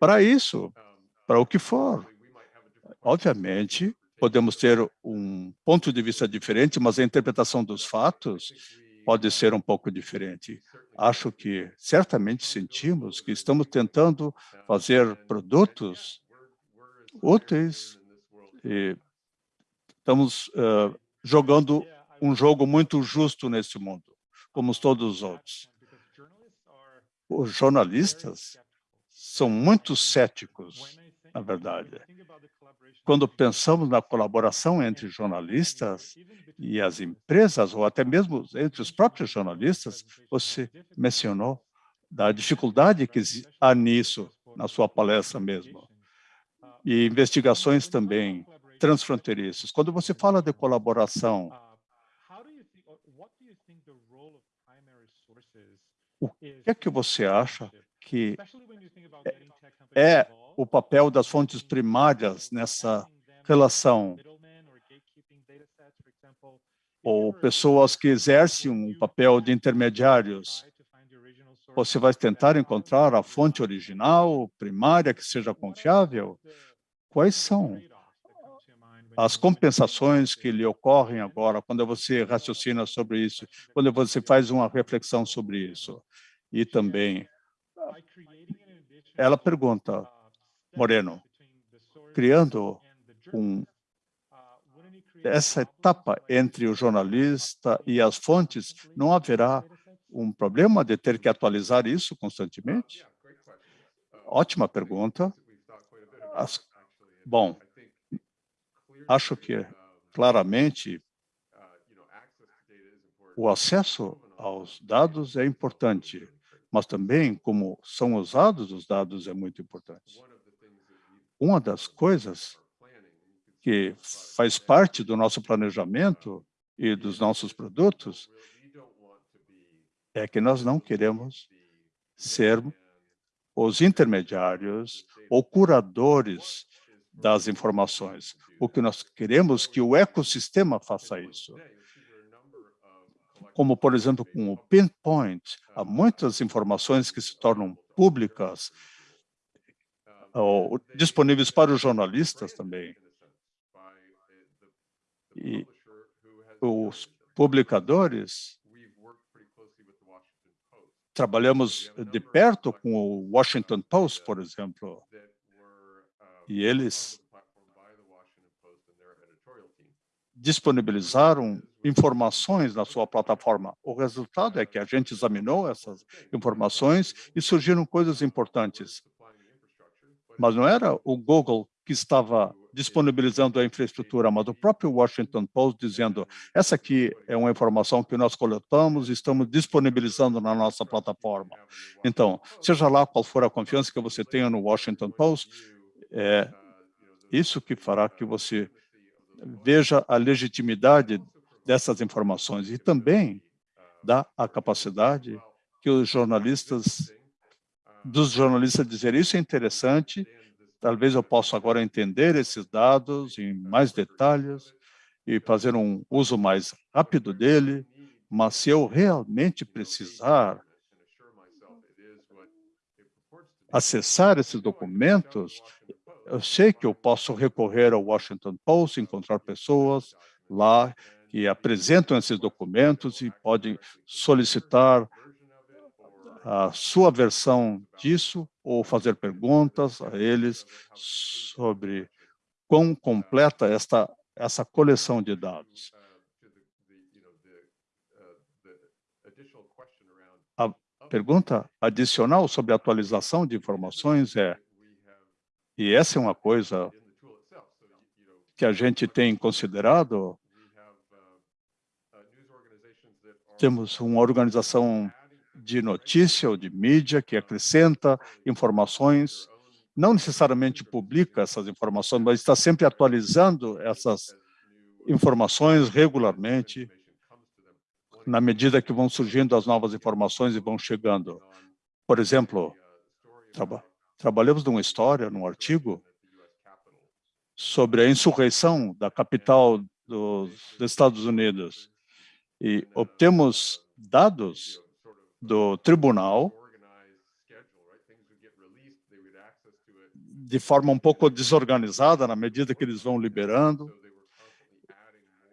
para isso, para o que for. Obviamente, podemos ter um ponto de vista diferente, mas a interpretação dos fatos pode ser um pouco diferente. Acho que certamente sentimos que estamos tentando fazer produtos úteis e estamos uh, jogando um jogo muito justo nesse mundo, como todos os outros. Os jornalistas são muito céticos, na verdade. Quando pensamos na colaboração entre jornalistas e as empresas, ou até mesmo entre os próprios jornalistas, você mencionou da dificuldade que há nisso, na sua palestra mesmo. E investigações também transfronteiriças. Quando você fala de colaboração, o que é que você acha que é, é o papel das fontes primárias nessa relação? Ou pessoas que exercem um papel de intermediários? Você vai tentar encontrar a fonte original, primária, que seja confiável? Quais são as compensações que lhe ocorrem agora, quando você raciocina sobre isso, quando você faz uma reflexão sobre isso? E também, ela pergunta, Moreno, criando um, essa etapa entre o jornalista e as fontes, não haverá um problema de ter que atualizar isso constantemente? Ótima pergunta. As, bom, acho que claramente o acesso aos dados é importante, mas também como são usados os dados é muito importante. Uma das coisas que faz parte do nosso planejamento e dos nossos produtos é que nós não queremos ser os intermediários ou curadores das informações. O que nós queremos que o ecossistema faça isso. Como, por exemplo, com o Pinpoint, há muitas informações que se tornam públicas ou disponíveis para os jornalistas também. E os publicadores, trabalhamos de perto com o Washington Post, por exemplo, E eles disponibilizaram informações na sua plataforma. O resultado é que a gente examinou essas informações e surgiram coisas importantes. Mas não era o Google que estava disponibilizando a infraestrutura, mas o próprio Washington Post dizendo essa aqui é uma informação que nós coletamos e estamos disponibilizando na nossa plataforma. Então, seja lá qual for a confiança que você tenha no Washington Post, é isso que fará que você veja a legitimidade dessas informações e também dá a capacidade que os jornalistas, dos jornalistas dizer isso é interessante, talvez eu possa agora entender esses dados em mais detalhes e fazer um uso mais rápido dele, mas se eu realmente precisar acessar esses documentos, eu sei que eu posso recorrer ao Washington Post, encontrar pessoas lá que apresentam esses documentos e pode solicitar a sua versão disso ou fazer perguntas a eles sobre quão completa esta essa coleção de dados. A pergunta adicional sobre atualização de informações é e essa é uma coisa que a gente tem considerado. Temos uma organização de notícia ou de mídia que acrescenta informações, não necessariamente publica essas informações, mas está sempre atualizando essas informações regularmente, na medida que vão surgindo as novas informações e vão chegando. Por exemplo, Trabalhamos numa história, num artigo, sobre a insurreição da capital dos Estados Unidos. E obtemos dados do tribunal de forma um pouco desorganizada, na medida que eles vão liberando.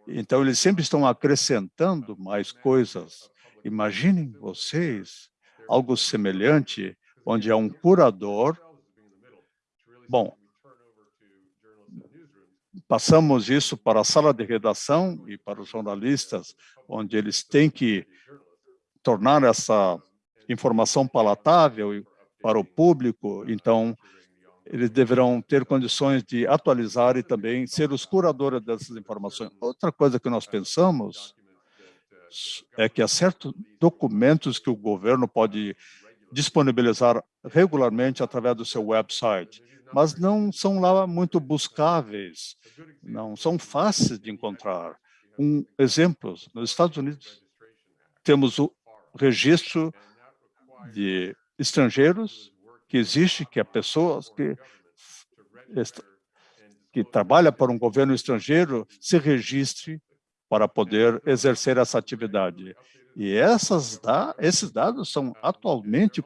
Então, eles sempre estão acrescentando mais coisas. Imaginem vocês algo semelhante onde há um curador. Bom, passamos isso para a sala de redação e para os jornalistas, onde eles têm que tornar essa informação palatável para o público, então eles deverão ter condições de atualizar e também ser os curadores dessas informações. Outra coisa que nós pensamos é que há certos documentos que o governo pode disponibilizar regularmente através do seu website, mas não são lá muito buscáveis, não são fáceis de encontrar. Um exemplo, nos Estados Unidos, temos o registro de estrangeiros que existe, que é pessoas que, que trabalha para um governo estrangeiro se registre para poder exercer essa atividade. E essas esses dados são atualmente,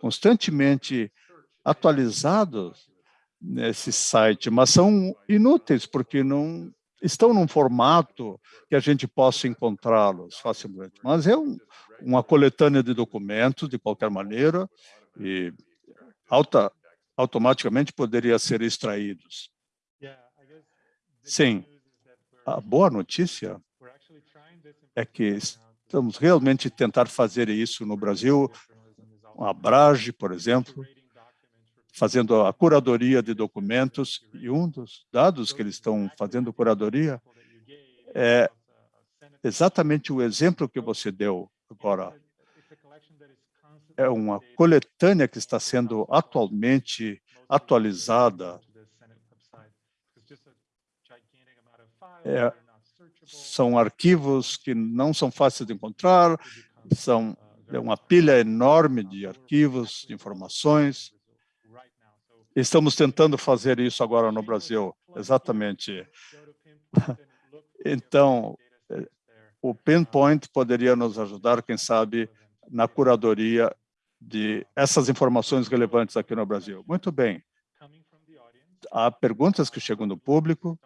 constantemente atualizados nesse site, mas são inúteis, porque não estão num formato que a gente possa encontrá-los facilmente. Mas é um, uma coletânea de documentos, de qualquer maneira, e alta, automaticamente poderia ser extraídos. Sim, a boa notícia é que Estamos realmente tentar fazer isso no Brasil, a Brage, por exemplo, fazendo a curadoria de documentos, e um dos dados que eles estão fazendo curadoria é exatamente o exemplo que você deu agora. É uma coletânea que está sendo atualmente atualizada. É são arquivos que não são fáceis de encontrar, são é uma pilha enorme de arquivos, de informações. Estamos tentando fazer isso agora no Brasil, exatamente. Então, o Pinpoint poderia nos ajudar, quem sabe, na curadoria de essas informações relevantes aqui no Brasil. Muito bem. Há perguntas que chegam do público.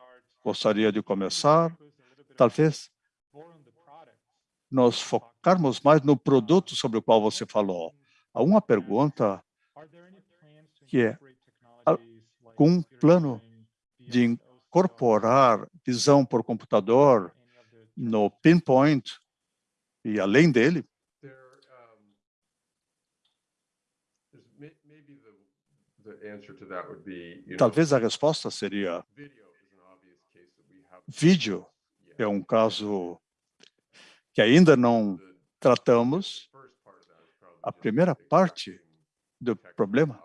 Gostaria de começar talvez nós focarmos mais no produto sobre o qual você falou. Há uma pergunta que é, com um plano de incorporar visão por computador no pinpoint e além dele, talvez a resposta seria vídeo é um caso que ainda não tratamos. A primeira parte do problema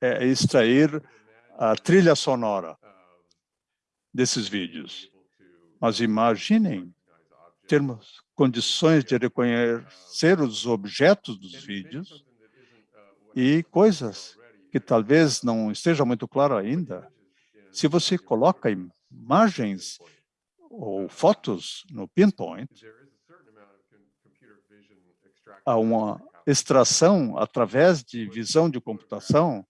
é extrair a trilha sonora desses vídeos. Mas imaginem termos condições de reconhecer os objetos dos vídeos e coisas que talvez não esteja muito claro ainda. Se você coloca imagens ou fotos no Pinpoint, há uma extração através de visão de computação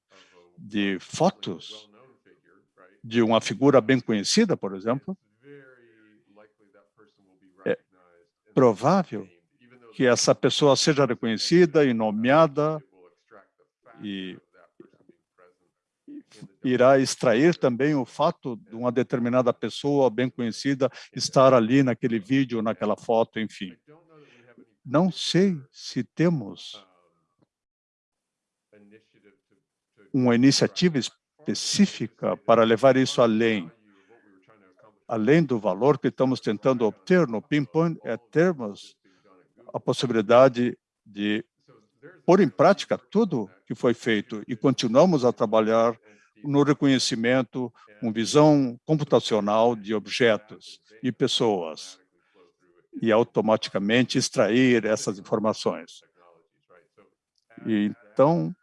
de fotos de uma figura bem conhecida, por exemplo, é provável que essa pessoa seja reconhecida e nomeada e irá extrair também o fato de uma determinada pessoa bem conhecida estar ali naquele vídeo, naquela foto, enfim. Não sei se temos uma iniciativa específica para levar isso além. Além do valor que estamos tentando obter no Pinpoint, é termos a possibilidade de pôr em prática tudo que foi feito e continuamos a trabalhar no reconhecimento com visão computacional de objetos e pessoas e automaticamente extrair essas informações. E, então,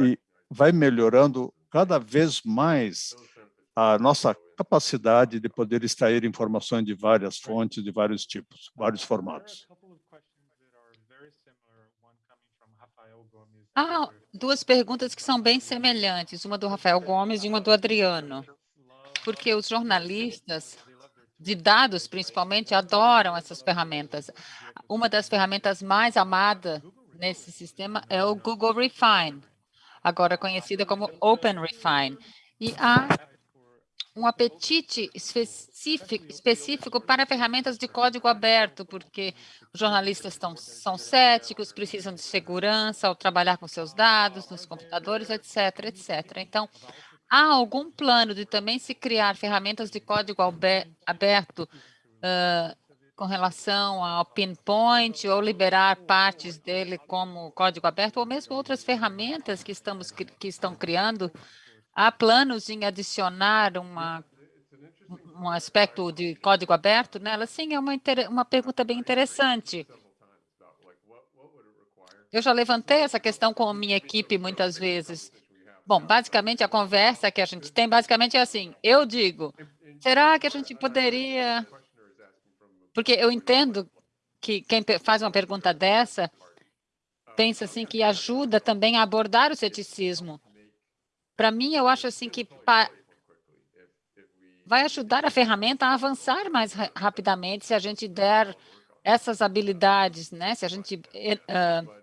e vai melhorando cada vez mais a nossa capacidade de poder extrair informações de várias fontes, de vários tipos, vários formatos. Há duas perguntas que são bem semelhantes, uma do Rafael Gomes e uma do Adriano, porque os jornalistas de dados, principalmente, adoram essas ferramentas. Uma das ferramentas mais amadas nesse sistema é o Google Refine, agora conhecida como Open Refine. E há um apetite específico, específico para ferramentas de código aberto, porque os jornalistas estão, são céticos, precisam de segurança ao trabalhar com seus dados, nos computadores, etc., etc. Então, há algum plano de também se criar ferramentas de código aberto uh, com relação ao pinpoint ou liberar partes dele como código aberto, ou mesmo outras ferramentas que, estamos, que estão criando Há planos em adicionar uma, um aspecto de código aberto nela? Sim, é uma, uma pergunta bem interessante. Eu já levantei essa questão com a minha equipe muitas vezes. Bom, basicamente, a conversa que a gente tem, basicamente é assim, eu digo, será que a gente poderia... Porque eu entendo que quem faz uma pergunta dessa pensa assim que ajuda também a abordar o ceticismo. Para mim, eu acho assim que vai ajudar a ferramenta a avançar mais ra rapidamente se a gente der essas habilidades, né? se a gente uh,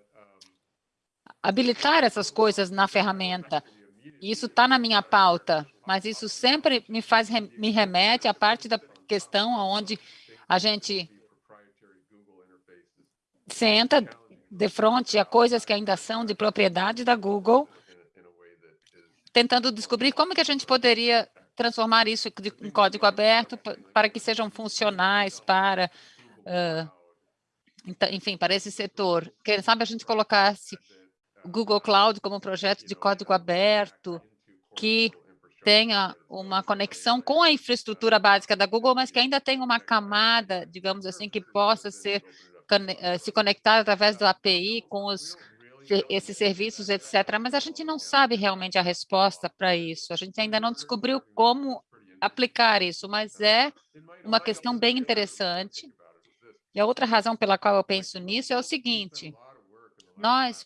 habilitar essas coisas na ferramenta. Isso está na minha pauta, mas isso sempre me faz me remete à parte da questão onde a gente senta de frente a coisas que ainda são de propriedade da Google tentando descobrir como que a gente poderia transformar isso em código aberto para que sejam funcionais para, uh, enfim, para esse setor. Quem sabe a gente colocasse Google Cloud como um projeto de código aberto que tenha uma conexão com a infraestrutura básica da Google, mas que ainda tenha uma camada, digamos assim, que possa ser eh, se conectar através do API com os esses serviços, etc. Mas a gente não sabe realmente a resposta para isso. A gente ainda não descobriu como aplicar isso, mas é uma questão bem interessante. E a outra razão pela qual eu penso nisso é o seguinte, nós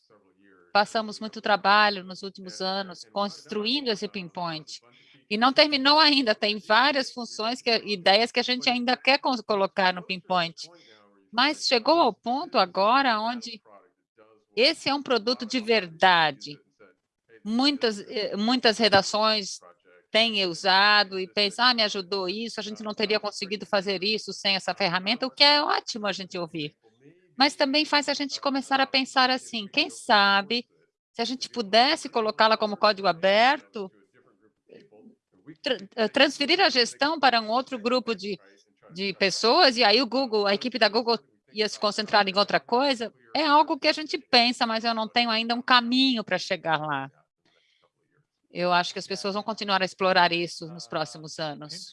passamos muito trabalho nos últimos anos construindo esse pinpoint, e não terminou ainda, tem várias funções, que, ideias que a gente ainda quer colocar no pinpoint. Mas chegou ao ponto agora onde esse é um produto de verdade. Muitas, eh, muitas redações têm usado e pensam, ah, me ajudou isso, a gente não teria conseguido fazer isso sem essa ferramenta, o que é ótimo a gente ouvir. Mas também faz a gente começar a pensar assim, quem sabe, se a gente pudesse colocá-la como código aberto, tra eh, transferir a gestão para um outro grupo de, de pessoas, e aí o Google, a equipe da Google ia se concentrar em outra coisa, é algo que a gente pensa, mas eu não tenho ainda um caminho para chegar lá. Eu acho que as pessoas vão continuar a explorar isso nos próximos anos.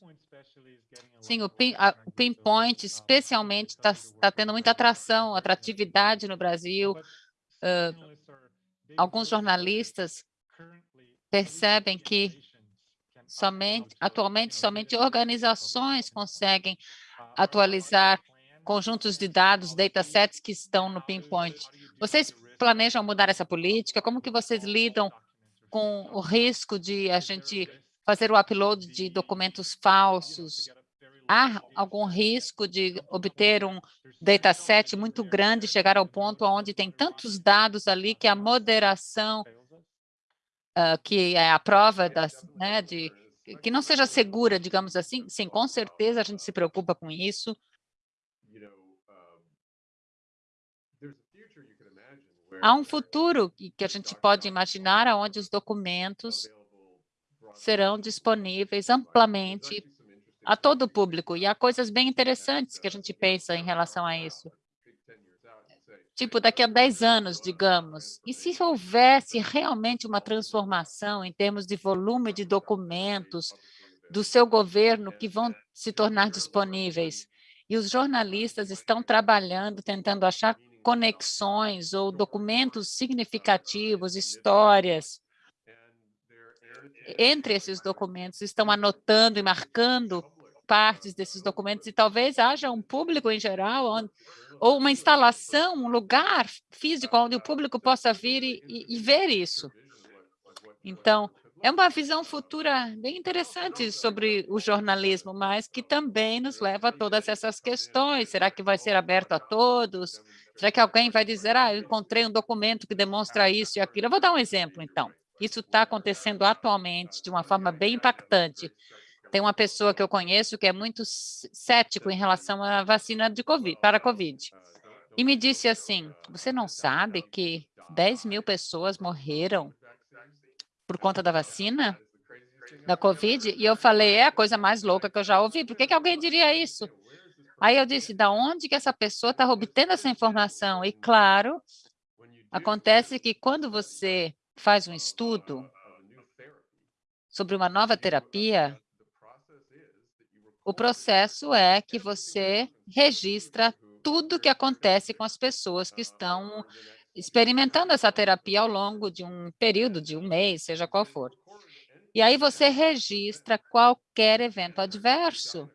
Sim, o, pin, a, o Pinpoint, especialmente, está tá tendo muita atração, atratividade no Brasil. Uh, alguns jornalistas percebem que somente, atualmente, somente organizações conseguem atualizar conjuntos de dados, datasets que estão no Pinpoint. Vocês planejam mudar essa política? Como que vocês lidam com o risco de a gente fazer o upload de documentos falsos? Há algum risco de obter um dataset muito grande, chegar ao ponto onde tem tantos dados ali que a moderação, uh, que é a prova das, né, de, que não seja segura, digamos assim? Sim, com certeza a gente se preocupa com isso. Há um futuro que a gente pode imaginar onde os documentos serão disponíveis amplamente a todo o público. E há coisas bem interessantes que a gente pensa em relação a isso. Tipo, daqui a 10 anos, digamos, e se houvesse realmente uma transformação em termos de volume de documentos do seu governo que vão se tornar disponíveis, e os jornalistas estão trabalhando, tentando achar conexões ou documentos significativos, histórias. Entre esses documentos, estão anotando e marcando partes desses documentos e talvez haja um público em geral, ou uma instalação, um lugar físico onde o público possa vir e, e ver isso. Então, é uma visão futura bem interessante sobre o jornalismo, mas que também nos leva a todas essas questões. Será que vai ser aberto a todos? Será que alguém vai dizer, ah, eu encontrei um documento que demonstra isso e aquilo? Eu vou dar um exemplo, então. Isso está acontecendo atualmente de uma forma bem impactante. Tem uma pessoa que eu conheço que é muito cético em relação à vacina de COVID, para a COVID. E me disse assim, você não sabe que 10 mil pessoas morreram por conta da vacina da Covid, e eu falei, é a coisa mais louca que eu já ouvi, por que, que alguém diria isso? Aí eu disse, da onde que essa pessoa está obtendo essa informação? E claro, acontece que quando você faz um estudo sobre uma nova terapia, o processo é que você registra tudo que acontece com as pessoas que estão experimentando essa terapia ao longo de um período, de um mês, seja qual for. E aí você registra qualquer evento adverso.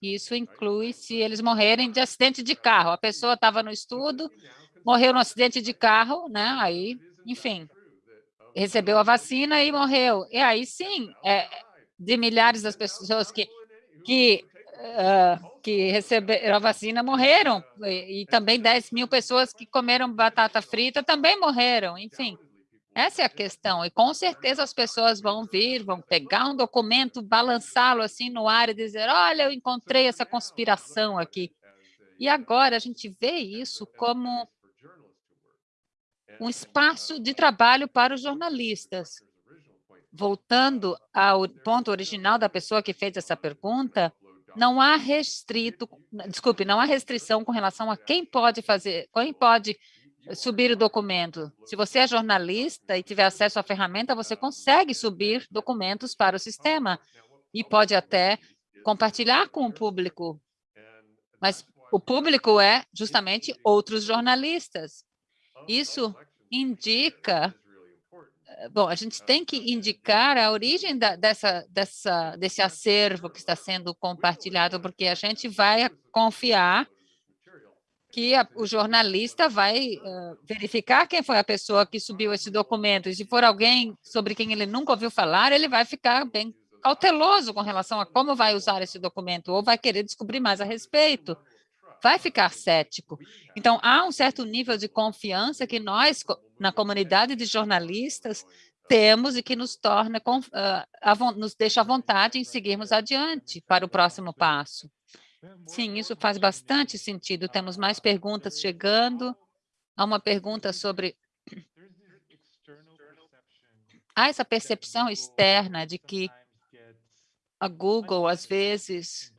Isso inclui se eles morrerem de acidente de carro. A pessoa estava no estudo, morreu no acidente de carro, né? Aí, enfim, recebeu a vacina e morreu. E aí, sim, é, de milhares das pessoas que, que uh, que receberam a vacina morreram, e, e, também 10 mil pessoas que comeram batata frita também morreram, enfim. Essa é a questão, e com certeza as pessoas vão vir, vão pegar um documento, balançá-lo assim no ar e dizer, olha, eu encontrei essa conspiração aqui. E agora a gente vê isso como um espaço de trabalho para os jornalistas. Voltando ao ponto original da pessoa que fez essa pergunta, não há restrito, desculpe, não há restrição com relação a quem pode fazer, quem pode subir o documento. Se você é jornalista e tiver acesso à ferramenta, você consegue subir documentos para o sistema e pode até compartilhar com o público. Mas o público é justamente outros jornalistas. Isso indica bom, a gente tem que indicar a origem da, dessa, dessa, desse acervo que está sendo compartilhado, porque a gente vai confiar que a, o jornalista vai uh, verificar quem foi a pessoa que subiu esse documento. E se for alguém sobre quem ele nunca ouviu falar, ele vai ficar bem cauteloso com relação a como vai usar esse documento, ou vai querer descobrir mais a respeito. Vai ficar cético. Então, há um certo nível de confiança que nós, na comunidade de jornalistas, temos e que nos torna, uh, nos deixa à vontade em seguirmos adiante para o próximo passo. Sim, isso faz bastante sentido. Temos mais perguntas chegando. Há uma pergunta sobre... Há essa percepção externa de que a Google, às vezes,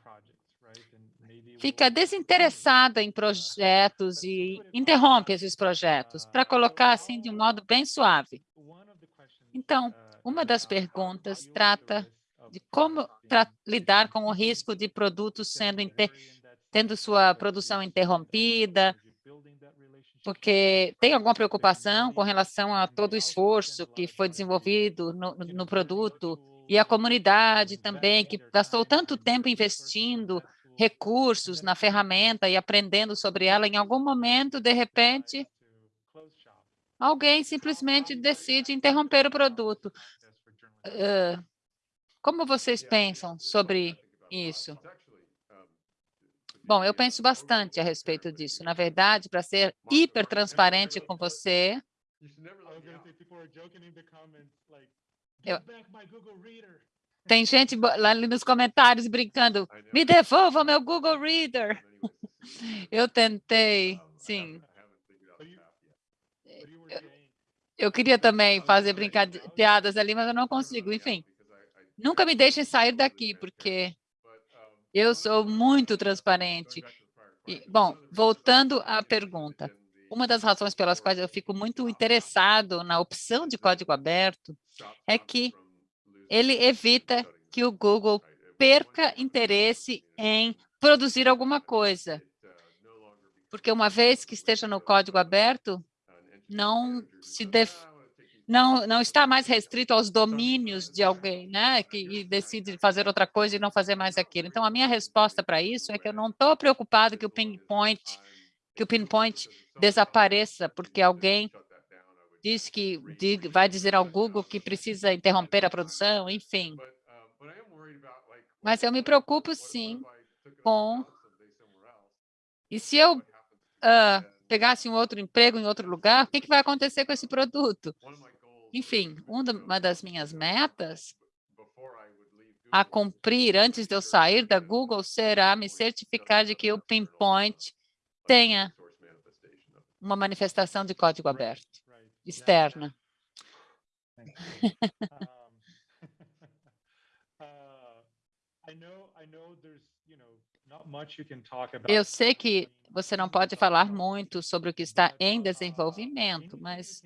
fica desinteressada em projetos e interrompe esses projetos, para colocar assim de um modo bem suave. Então, uma das perguntas trata de como lidar com o risco de produtos sendo tendo sua produção interrompida, porque tem alguma preocupação com relação a todo o esforço que foi desenvolvido no, no produto e a comunidade também, que gastou tanto tempo investindo recursos na ferramenta e aprendendo sobre ela, em algum momento, de repente, alguém simplesmente decide interromper o produto. Uh, como vocês pensam sobre isso? Bom, eu penso bastante a respeito disso. Na verdade, para ser hiper transparente com você, eu, tem gente lá ali nos comentários brincando, me devolva meu Google Reader. Eu tentei, sim. Eu, eu queria também fazer piadas ali, mas eu não consigo. Enfim, nunca me deixem sair daqui, porque eu sou muito transparente. E, bom, voltando à pergunta, uma das razões pelas quais eu fico muito interessado na opção de código aberto é que ele evita que o Google perca interesse em produzir alguma coisa. Porque uma vez que esteja no código aberto, não se def... não, não está mais restrito aos domínios de alguém, né, que decide fazer outra coisa e não fazer mais aquilo. Então, a minha resposta para isso é que eu não estou preocupado que o pinpoint, que o pinpoint desapareça, porque alguém diz que vai dizer ao Google que precisa interromper a produção, enfim. Mas eu me preocupo, sim, com... E se eu uh, pegasse um outro emprego em outro lugar, o que, que vai acontecer com esse produto? Enfim, uma das minhas metas a cumprir antes de eu sair da Google será me certificar de que o Pinpoint tenha uma manifestação de código aberto externa. Eu sei que você não pode falar muito sobre o que está em desenvolvimento, mas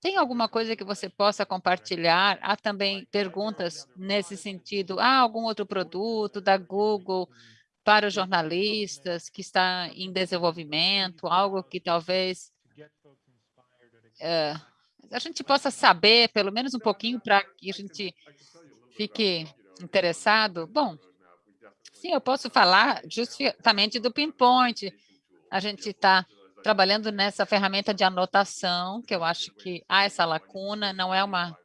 tem alguma coisa que você possa compartilhar? Há também perguntas nesse sentido. Há algum outro produto da Google para os jornalistas que está em desenvolvimento, algo que talvez uh, a gente possa saber, pelo menos um pouquinho, para que a gente fique interessado? Bom, sim, eu posso falar justamente do Pinpoint. A gente está trabalhando nessa ferramenta de anotação, que eu acho que há essa lacuna, não é uma...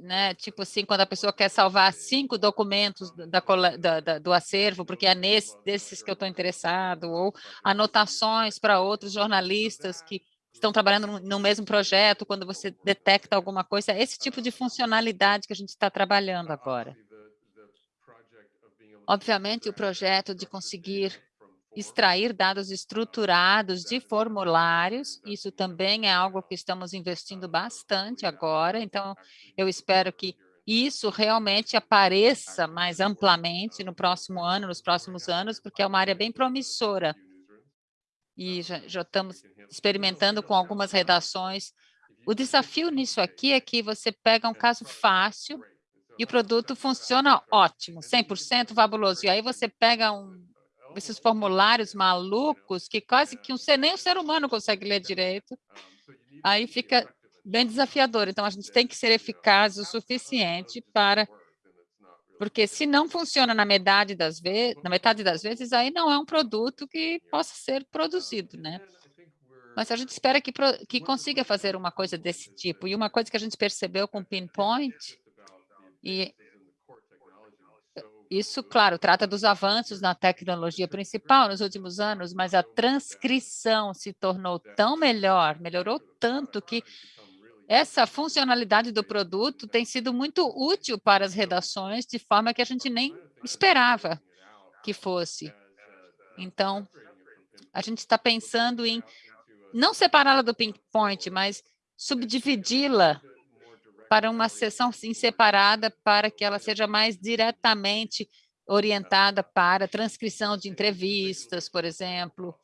Né, tipo assim, quando a pessoa quer salvar cinco documentos da, da, da, do acervo, porque é nesse, desses que eu estou interessado, ou anotações para outros jornalistas que estão trabalhando no, mesmo projeto, quando você detecta alguma coisa, é esse tipo de funcionalidade que a gente está trabalhando agora. Obviamente, o projeto de conseguir extrair dados estruturados de formulários, isso também é algo que estamos investindo bastante agora, então eu espero que isso realmente apareça mais amplamente no próximo ano, nos próximos anos, porque é uma área bem promissora e já, já estamos experimentando com algumas redações. O desafio nisso aqui é que você pega um caso fácil e o produto funciona ótimo, 100% fabuloso. E aí você pega um, esses formulários malucos que quase que um, nem um ser humano consegue ler direito, aí fica bem desafiador. Então, a gente tem que ser eficaz o suficiente para porque se não funciona na metade das vezes, na metade das vezes, aí não é um produto que possa ser produzido, né? Mas a gente espera que, que consiga fazer uma coisa desse tipo. E uma coisa que a gente percebeu com Pinpoint, e isso, claro, trata dos avanços na tecnologia principal nos últimos anos, mas a transcrição se tornou tão melhor, melhorou tanto que essa funcionalidade do produto tem sido muito útil para as redações, de forma que a gente nem esperava que fosse. Então, a gente está pensando em não separá-la do pinpoint, mas subdividi-la para uma sessão sim, separada para que ela seja mais diretamente orientada para transcrição de entrevistas, por exemplo,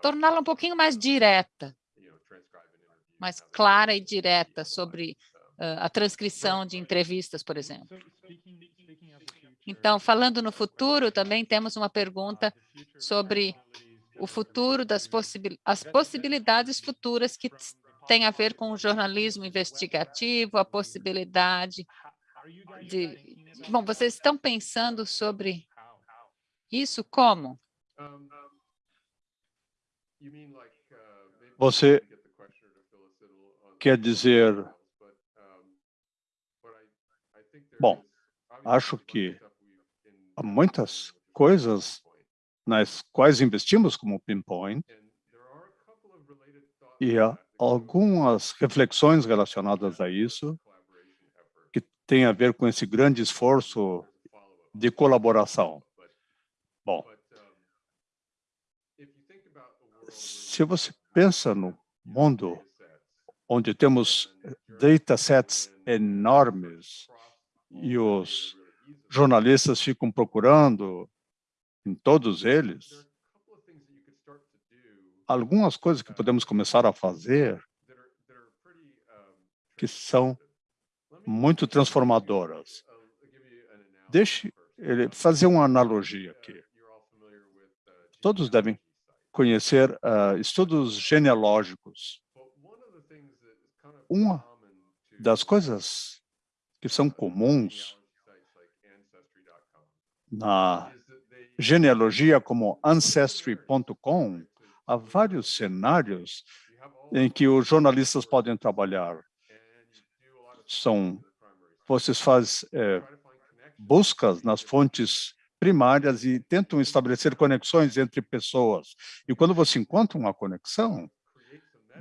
torná-la um pouquinho mais direta, mais clara e direta sobre uh, a transcrição de entrevistas, por exemplo. Então, falando no futuro, também temos uma pergunta sobre o futuro das possibil as possibilidades futuras que tem a ver com o jornalismo investigativo, a possibilidade de... Bom, vocês estão pensando sobre isso? Como? Você quer dizer... Bom, acho que há muitas coisas nas quais investimos como Pinpoint, e há algumas reflexões relacionadas a isso, que tem a ver com esse grande esforço de colaboração. Bom, se você pensa no mundo onde temos datasets enormes e os jornalistas ficam procurando em todos eles, algumas coisas que podemos começar a fazer que são muito transformadoras. Deixe ele fazer uma analogia aqui. Todos devem conhecer uh, estudos genealógicos. Uma das coisas que são comuns na genealogia como Ancestry.com, há vários cenários em que os jornalistas podem trabalhar. São, vocês fazem é, buscas nas fontes primárias e tentam estabelecer conexões entre pessoas. E quando você encontra uma conexão,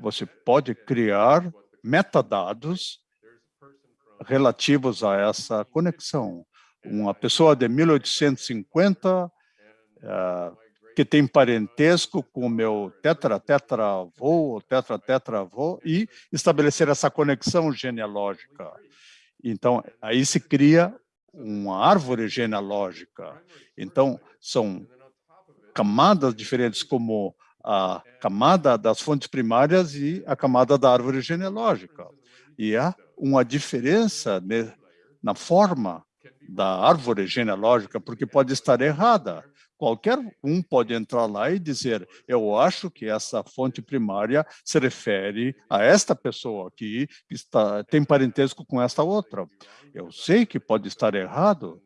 você pode criar metadados relativos a essa conexão. Uma pessoa de 1850 uh, que tem parentesco com o meu tetra-tetra-avô ou tetra-tetra-avô e estabelecer essa conexão genealógica. Então, aí se cria uma árvore genealógica. Então, são camadas diferentes, como a camada das fontes primárias e a camada da árvore genealógica. E há uma diferença na forma da árvore genealógica, porque pode estar errada. Qualquer um pode entrar lá e dizer, eu acho que essa fonte primária se refere a esta pessoa aqui, que está, tem parentesco com esta outra. Eu sei que pode estar errado,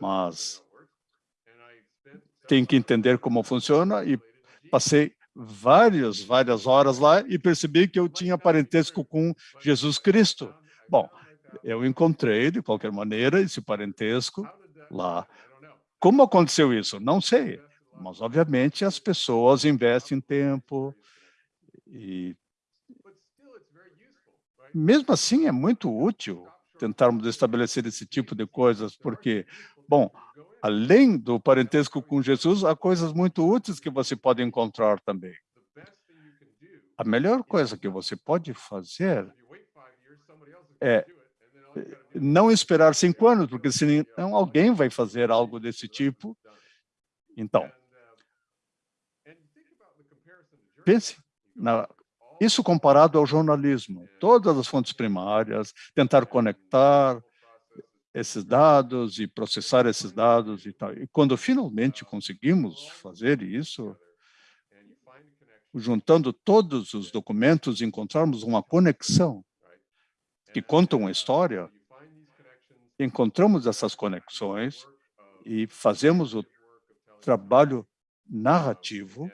mas tem que entender como funciona e passei várias, várias horas lá e percebi que eu tinha parentesco com Jesus Cristo. Bom, eu encontrei, de qualquer maneira, esse parentesco lá. Como aconteceu isso? Não sei, mas obviamente as pessoas investem tempo e mesmo assim é muito útil tentarmos estabelecer esse tipo de coisas, porque, bom, além do parentesco com Jesus, há coisas muito úteis que você pode encontrar também. A melhor coisa que você pode fazer é não esperar cinco anos, porque senão alguém vai fazer algo desse tipo. Então, pense na, isso comparado ao jornalismo, todas as fontes primárias, tentar conectar esses dados e processar esses dados e tal. E quando finalmente conseguimos fazer isso, juntando todos os documentos, encontrarmos uma conexão que contam uma história, encontramos essas conexões e fazemos o trabalho narrativo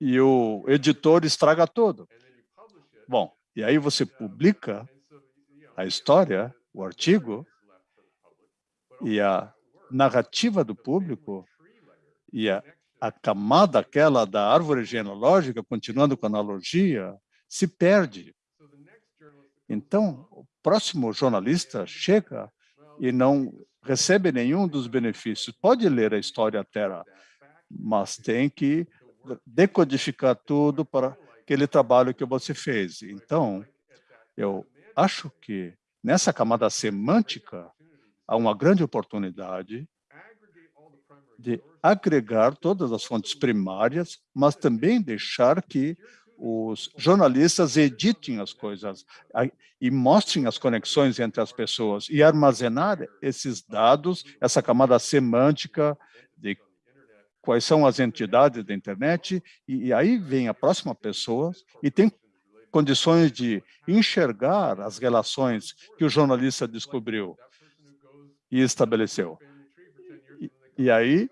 e o editor estraga tudo. Bom, e aí você publica a história, o artigo, E a narrativa do público e a, a camada aquela da árvore genealógica, continuando com a analogia, se perde. Então, o próximo jornalista chega e não recebe nenhum dos benefícios. Pode ler a história Terra, mas tem que decodificar tudo para aquele trabalho que você fez. Então, eu acho que nessa camada semântica há uma grande oportunidade de agregar todas as fontes primárias, mas também deixar que os jornalistas editem as coisas e mostrem as conexões entre as pessoas e armazenar esses dados, essa camada semântica de quais são as entidades da internet, e, aí vem a próxima pessoa e tem condições de enxergar as relações que o jornalista descobriu e estabeleceu. E, e aí,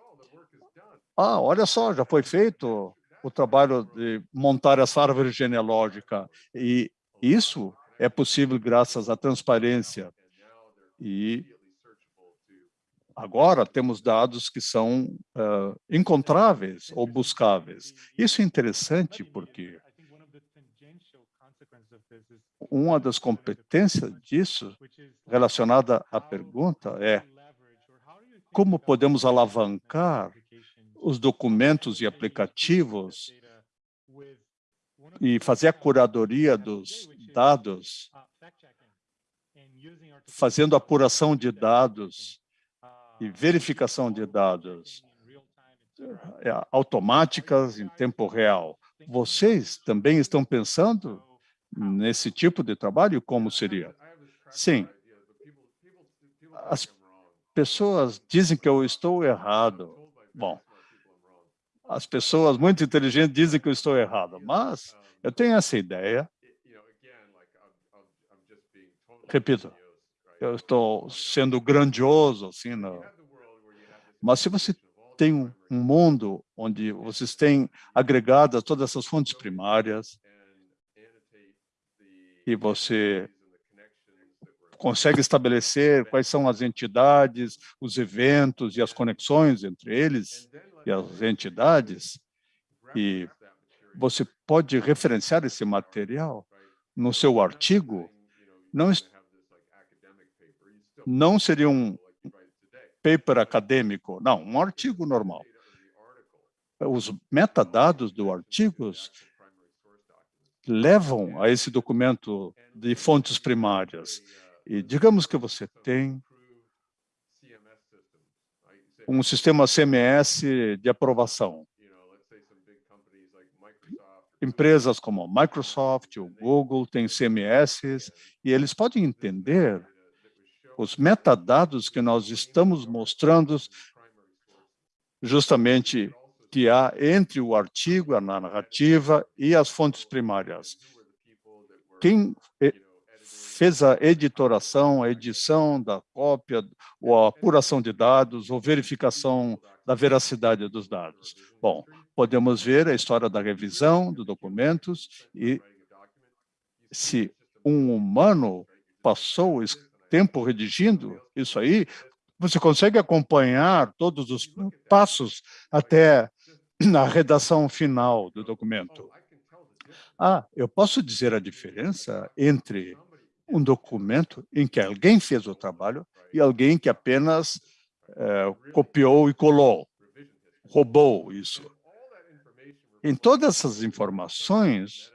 ah, olha só, já foi feito o trabalho de montar essa árvore genealógica, e isso é possível graças à transparência. E agora temos dados que são uh, encontráveis ou buscáveis. Isso é interessante porque uma das competências disso, relacionada à pergunta, é como podemos alavancar os documentos e aplicativos e fazer a curadoria dos dados, fazendo apuração de dados e verificação de dados é, automáticas em tempo real. Vocês também estão pensando nesse tipo de trabalho? Como seria? Sim. As pessoas dizem que eu estou errado. Bom, as pessoas muito inteligentes dizem que eu estou errado, mas eu tenho essa ideia. Repito, eu estou sendo grandioso, assim, no... mas se você tem um mundo onde vocês têm agregadas todas essas fontes primárias e você consegue estabelecer quais são as entidades, os eventos e as conexões entre eles e as entidades, e você pode referenciar esse material no seu artigo, não, não seria um paper acadêmico, não, um artigo normal. Os metadados do artigo levam a esse documento de fontes primárias. E digamos que você tem um sistema CMS de aprovação empresas como a Microsoft, o Google, têm CMS, e eles podem entender os metadados que nós estamos mostrando justamente que há entre o artigo, a narrativa e as fontes primárias. Quem fez a editoração, a edição da cópia, ou a apuração de dados, ou verificação da veracidade dos dados. Bom, podemos ver a história da revisão dos documentos e se um humano passou tempo redigindo isso aí, você consegue acompanhar todos os passos até a redação final do documento. Ah, eu posso dizer a diferença entre um documento em que alguém fez o trabalho e alguém que apenas é, copiou e colou, roubou isso. Em todas essas informações,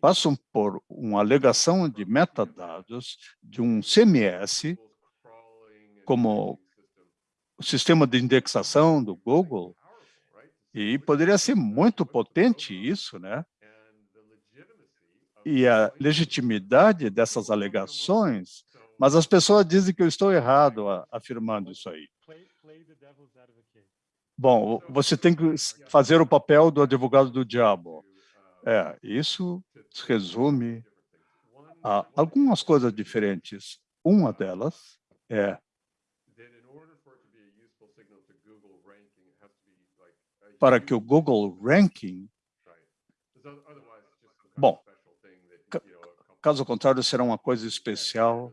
passam por uma alegação de metadados de um CMS, como o sistema de indexação do Google, e poderia ser muito potente isso, né? e a legitimidade dessas alegações, mas as pessoas dizem que eu estou errado afirmando isso aí. Bom, você tem que fazer o papel do advogado do diabo. É, isso resume a algumas coisas diferentes. Uma delas é para que o Google Ranking... Bom, Caso contrário, será uma coisa especial.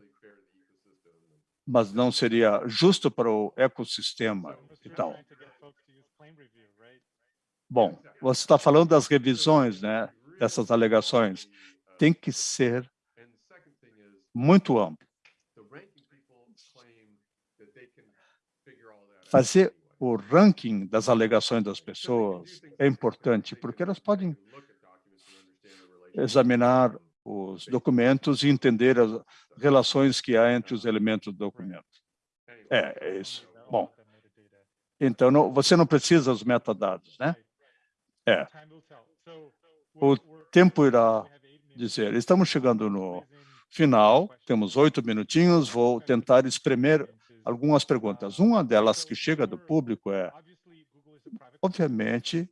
mas não seria justo para o ecossistema e tal. Bom, você está falando das revisões, né, dessas alegações. Tem que ser muito amplo. Fazer o ranking das alegações das pessoas é importante, porque elas podem examinar os documentos e entender as relações que há entre os elementos do documento. É, é isso. Bom, então não, você não precisa dos metadados, né? É. O tempo irá dizer. Estamos chegando no final, temos oito minutinhos, vou tentar espremer algumas perguntas. Uma delas que chega do público é, obviamente,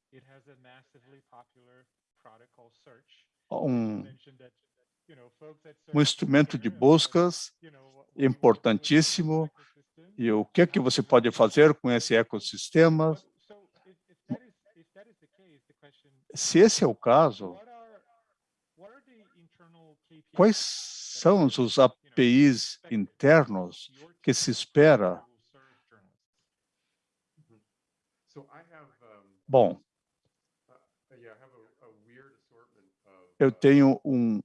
um, um instrumento de buscas importantíssimo. e o que é que você pode fazer com esse ecossistema. Se esse é o caso, quais são os APIs internos que se espera? Bom, eu tenho um,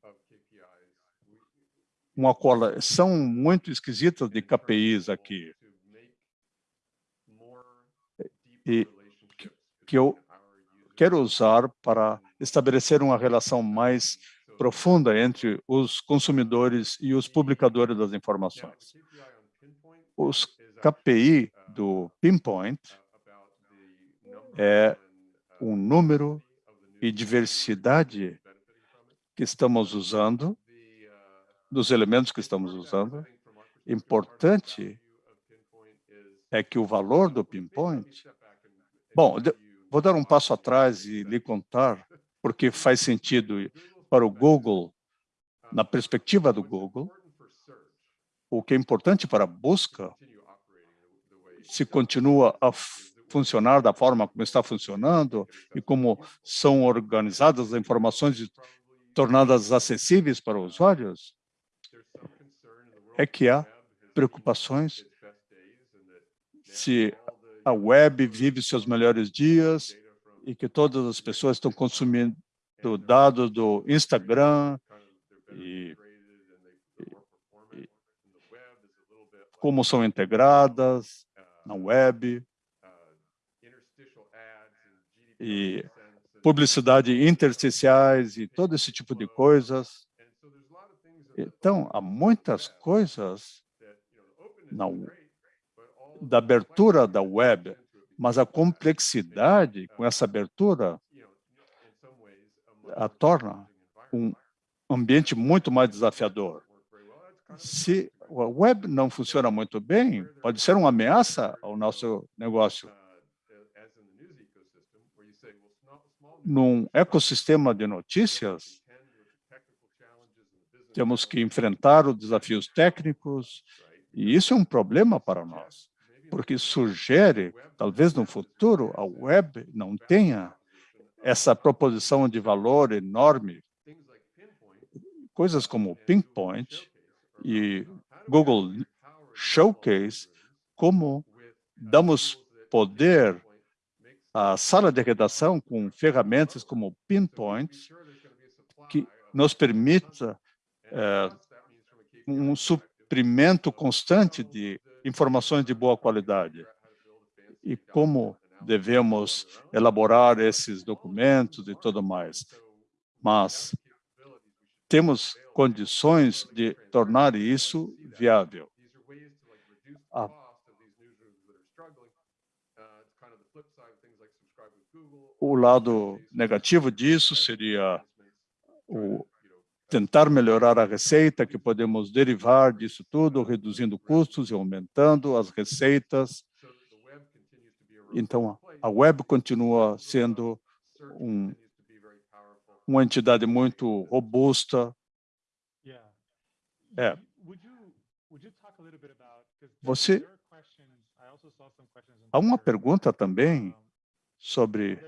uma coleção muito esquisita de KPIs aqui. E que eu quero usar para estabelecer uma relação mais profunda entre os consumidores e os publicadores das informações. Os KPI do Pinpoint é um número e diversidade que estamos usando, dos elementos que estamos usando. Importante é que o valor do pinpoint... Bom, vou dar um passo atrás e lhe contar porque faz sentido para o Google, na perspectiva do Google, o que é importante para a busca, se continua a funcionar da forma como está funcionando e como são organizadas as informações tornadas acessíveis para os usuários, é que há preocupações se a web vive seus melhores dias e que todas as pessoas estão consumindo dados do Instagram e, e, como são integradas na web e publicidade intersticiais e todo esse tipo de coisas. Então, há muitas coisas na, da abertura da web, mas a complexidade com essa abertura a torna um ambiente muito mais desafiador. Se a web não funciona muito bem, pode ser uma ameaça ao nosso negócio. num ecossistema de notícias, temos que enfrentar os desafios técnicos, e isso é um problema para nós, porque sugere, talvez no futuro, a web não tenha essa proposição de valor enorme. Coisas como Pinpoint e Google Showcase, como damos poder a sala de redação com ferramentas como Pinpoint, que nos permita é, um suprimento constante de informações de boa qualidade. E como devemos elaborar esses documentos e tudo mais. Mas temos condições de tornar isso viável. A O lado negativo disso seria o tentar melhorar a receita, que podemos derivar disso tudo, reduzindo custos e aumentando as receitas. Então, a web continua sendo um, uma entidade muito robusta. É. Você... Há uma pergunta também sobre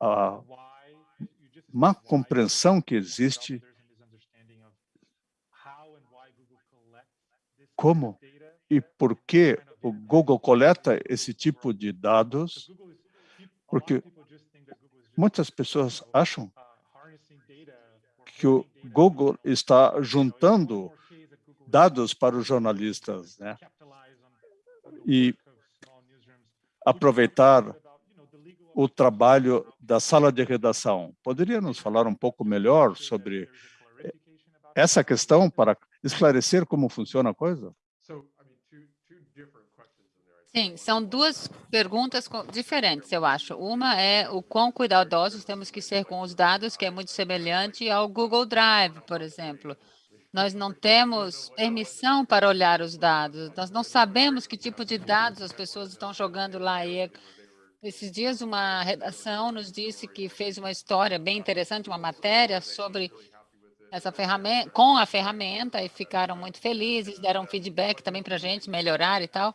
a má compreensão que existe como e por que o Google coleta esse tipo de dados, porque muitas pessoas acham que o Google está juntando dados para os jornalistas, né? E aproveitar o trabalho da sala de redação. Poderia nos falar um pouco melhor sobre essa questão para esclarecer como funciona a coisa? Sim, são duas perguntas diferentes, eu acho. Uma é o quão cuidadosos temos que ser com os dados, que é muito semelhante ao Google Drive, por exemplo. Nós não temos permissão para olhar os dados, nós não sabemos que tipo de dados as pessoas estão jogando lá. E esses dias, uma redação nos disse que fez uma história bem interessante, uma matéria sobre essa ferramenta, com a ferramenta, e ficaram muito felizes, deram feedback também para a gente melhorar e tal.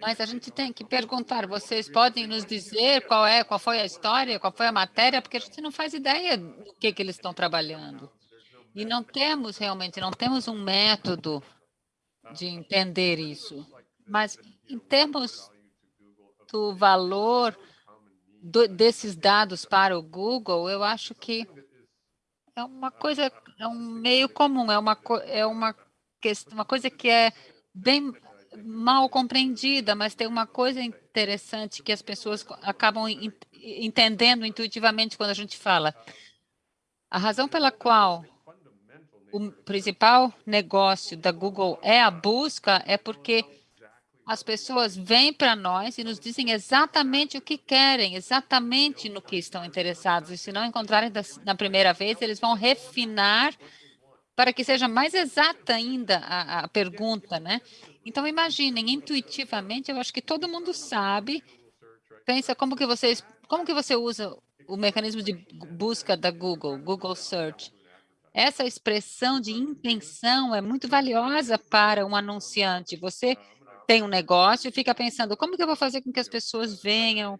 Mas a gente tem que perguntar, vocês podem nos dizer qual é, qual foi a história, qual foi a matéria, porque a gente não faz ideia do que, que eles estão trabalhando. E não temos realmente, não temos um método de entender isso. Mas em termos do valor do, desses dados para o Google, eu acho que é uma coisa, é um meio comum, é uma, é uma, uma coisa que é bem mal compreendida, mas tem uma coisa interessante que as pessoas acabam entendendo intuitivamente quando a gente fala. A razão pela qual o principal negócio da Google é a busca é porque as pessoas vêm para nós e nos dizem exatamente o que querem, exatamente no que estão interessados. E se não encontrarem na primeira vez, eles vão refinar para que seja mais exata ainda a, a pergunta, né? Então, imaginem, intuitivamente, eu acho que todo mundo sabe, pensa como que vocês, como que você usa o mecanismo de busca da Google, Google Search. Essa expressão de intenção é muito valiosa para um anunciante. Você tem um negócio e fica pensando, como que eu vou fazer com que as pessoas venham?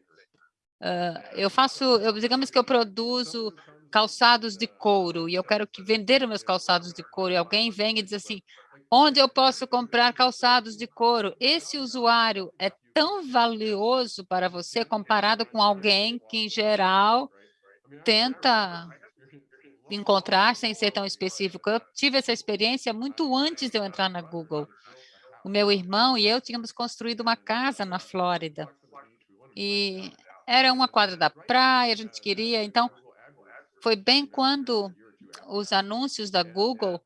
Uh, eu faço, eu, digamos que eu produzo calçados de couro e eu quero que vender meus calçados de couro e alguém vem e diz assim, onde eu posso comprar calçados de couro? Esse usuário é tão valioso para você comparado com alguém que, em geral, tenta encontrar sem ser tão específico. Eu tive essa experiência muito antes de eu entrar na Google o meu irmão e eu tínhamos construído uma casa na Flórida. E era uma quadra da praia, a gente queria, então foi bem quando os anúncios da Google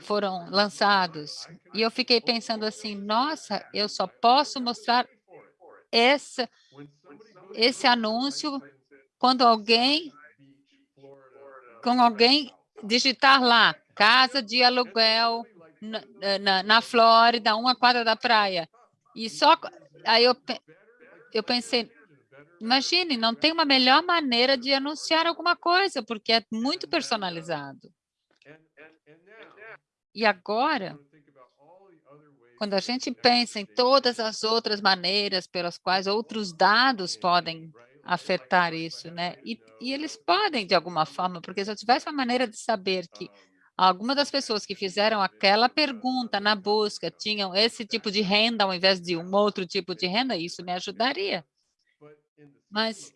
foram lançados. E eu fiquei pensando assim, nossa, eu só posso mostrar esse, esse anúncio quando alguém, com alguém digitar lá, casa de aluguel na, na, na Flórida, uma quadra da praia. E só aí eu, eu pensei, imagine, não tem uma melhor maneira de anunciar alguma coisa, porque é muito personalizado. E agora, quando a gente pensa em todas as outras maneiras pelas quais outros dados podem afetar isso, né? E, e eles podem, de alguma forma, porque se eu tivesse uma maneira de saber que Algumas das pessoas que fizeram aquela pergunta na busca tinham esse tipo de renda ao invés de um outro tipo de renda, isso me ajudaria. Mas,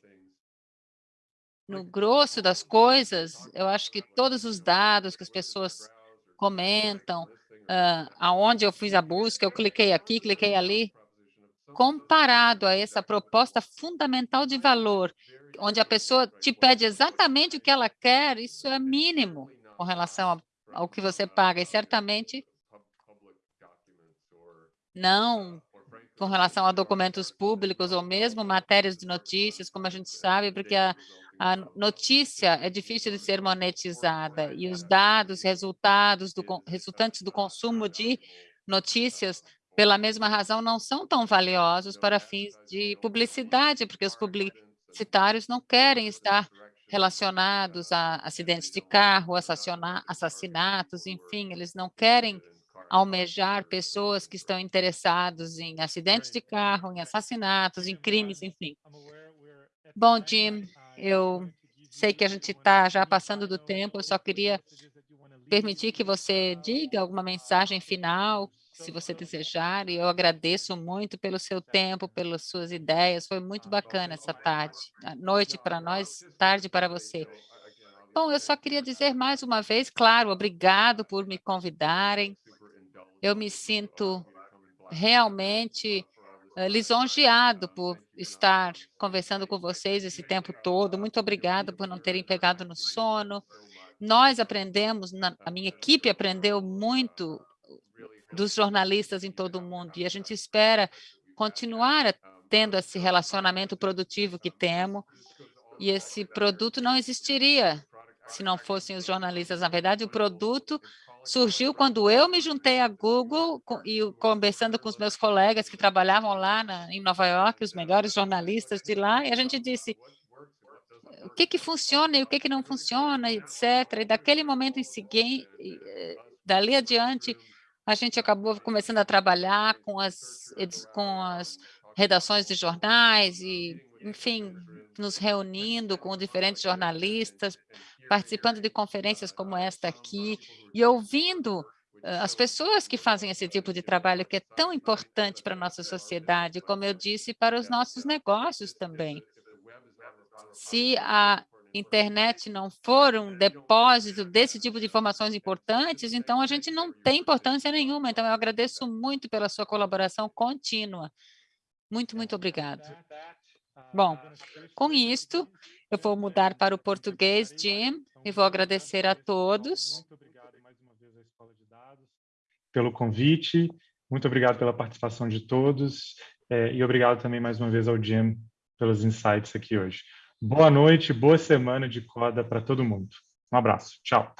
no grosso das coisas, eu acho que todos os dados que as pessoas comentam, uh, aonde eu fiz a busca, eu cliquei aqui, cliquei ali, comparado a essa proposta fundamental de valor, onde a pessoa te pede exatamente o que ela quer, isso é mínimo com relação ao que você paga, e certamente não com relação a documentos públicos ou mesmo matérias de notícias, como a gente sabe, porque a, a notícia é difícil de ser monetizada e os dados, resultados do, resultantes do consumo de notícias, pela mesma razão, não são tão valiosos para fins de publicidade, porque os publicitários não querem estar relacionados a acidentes de carro, assassinatos, enfim, eles não querem almejar pessoas que estão interessados em acidentes de carro, em assassinatos, em crimes, enfim. Bom, Jim, eu sei que a gente está já passando do tempo, eu só queria permitir que você diga alguma mensagem final se você desejar, e eu agradeço muito pelo seu tempo, pelas suas ideias, foi muito bacana essa tarde, noite para nós, tarde para você. Bom, eu só queria dizer mais uma vez, claro, obrigado por me convidarem, eu me sinto realmente uh, lisonjeado por estar conversando com vocês esse tempo todo, muito obrigado por não terem pegado no sono, nós aprendemos, a minha equipe aprendeu muito dos jornalistas em todo o mundo, e a gente espera continuar tendo esse relacionamento produtivo que temos, e esse produto não existiria se não fossem os jornalistas. Na verdade, o produto surgiu quando eu me juntei à Google e conversando com os meus colegas que trabalhavam lá na, em Nova York, os melhores jornalistas de lá, e a gente disse, o que que funciona e o que que não funciona, etc. E daquele momento em seguinte, eh, dali adiante, a gente acabou começando a trabalhar com as, com as redações de jornais e, enfim, nos reunindo com diferentes jornalistas, participando de conferências como esta aqui e ouvindo uh, as pessoas que fazem esse tipo de trabalho que é tão importante para a nossa sociedade, como eu disse, para os nossos negócios também. Se a internet não for um depósito desse tipo de informações importantes, então a gente não tem importância nenhuma. Então, eu agradeço muito pela sua colaboração contínua. Muito, muito obrigado. Bom, com isto, eu vou mudar para o português, Jim, e vou agradecer a todos. Muito obrigado mais uma vez à Escola de Dados pelo convite, muito obrigado pela participação de todos, é, e obrigado também mais uma vez ao Jim pelos insights aqui hoje. Boa noite, boa semana de coda para todo mundo. Um abraço, tchau.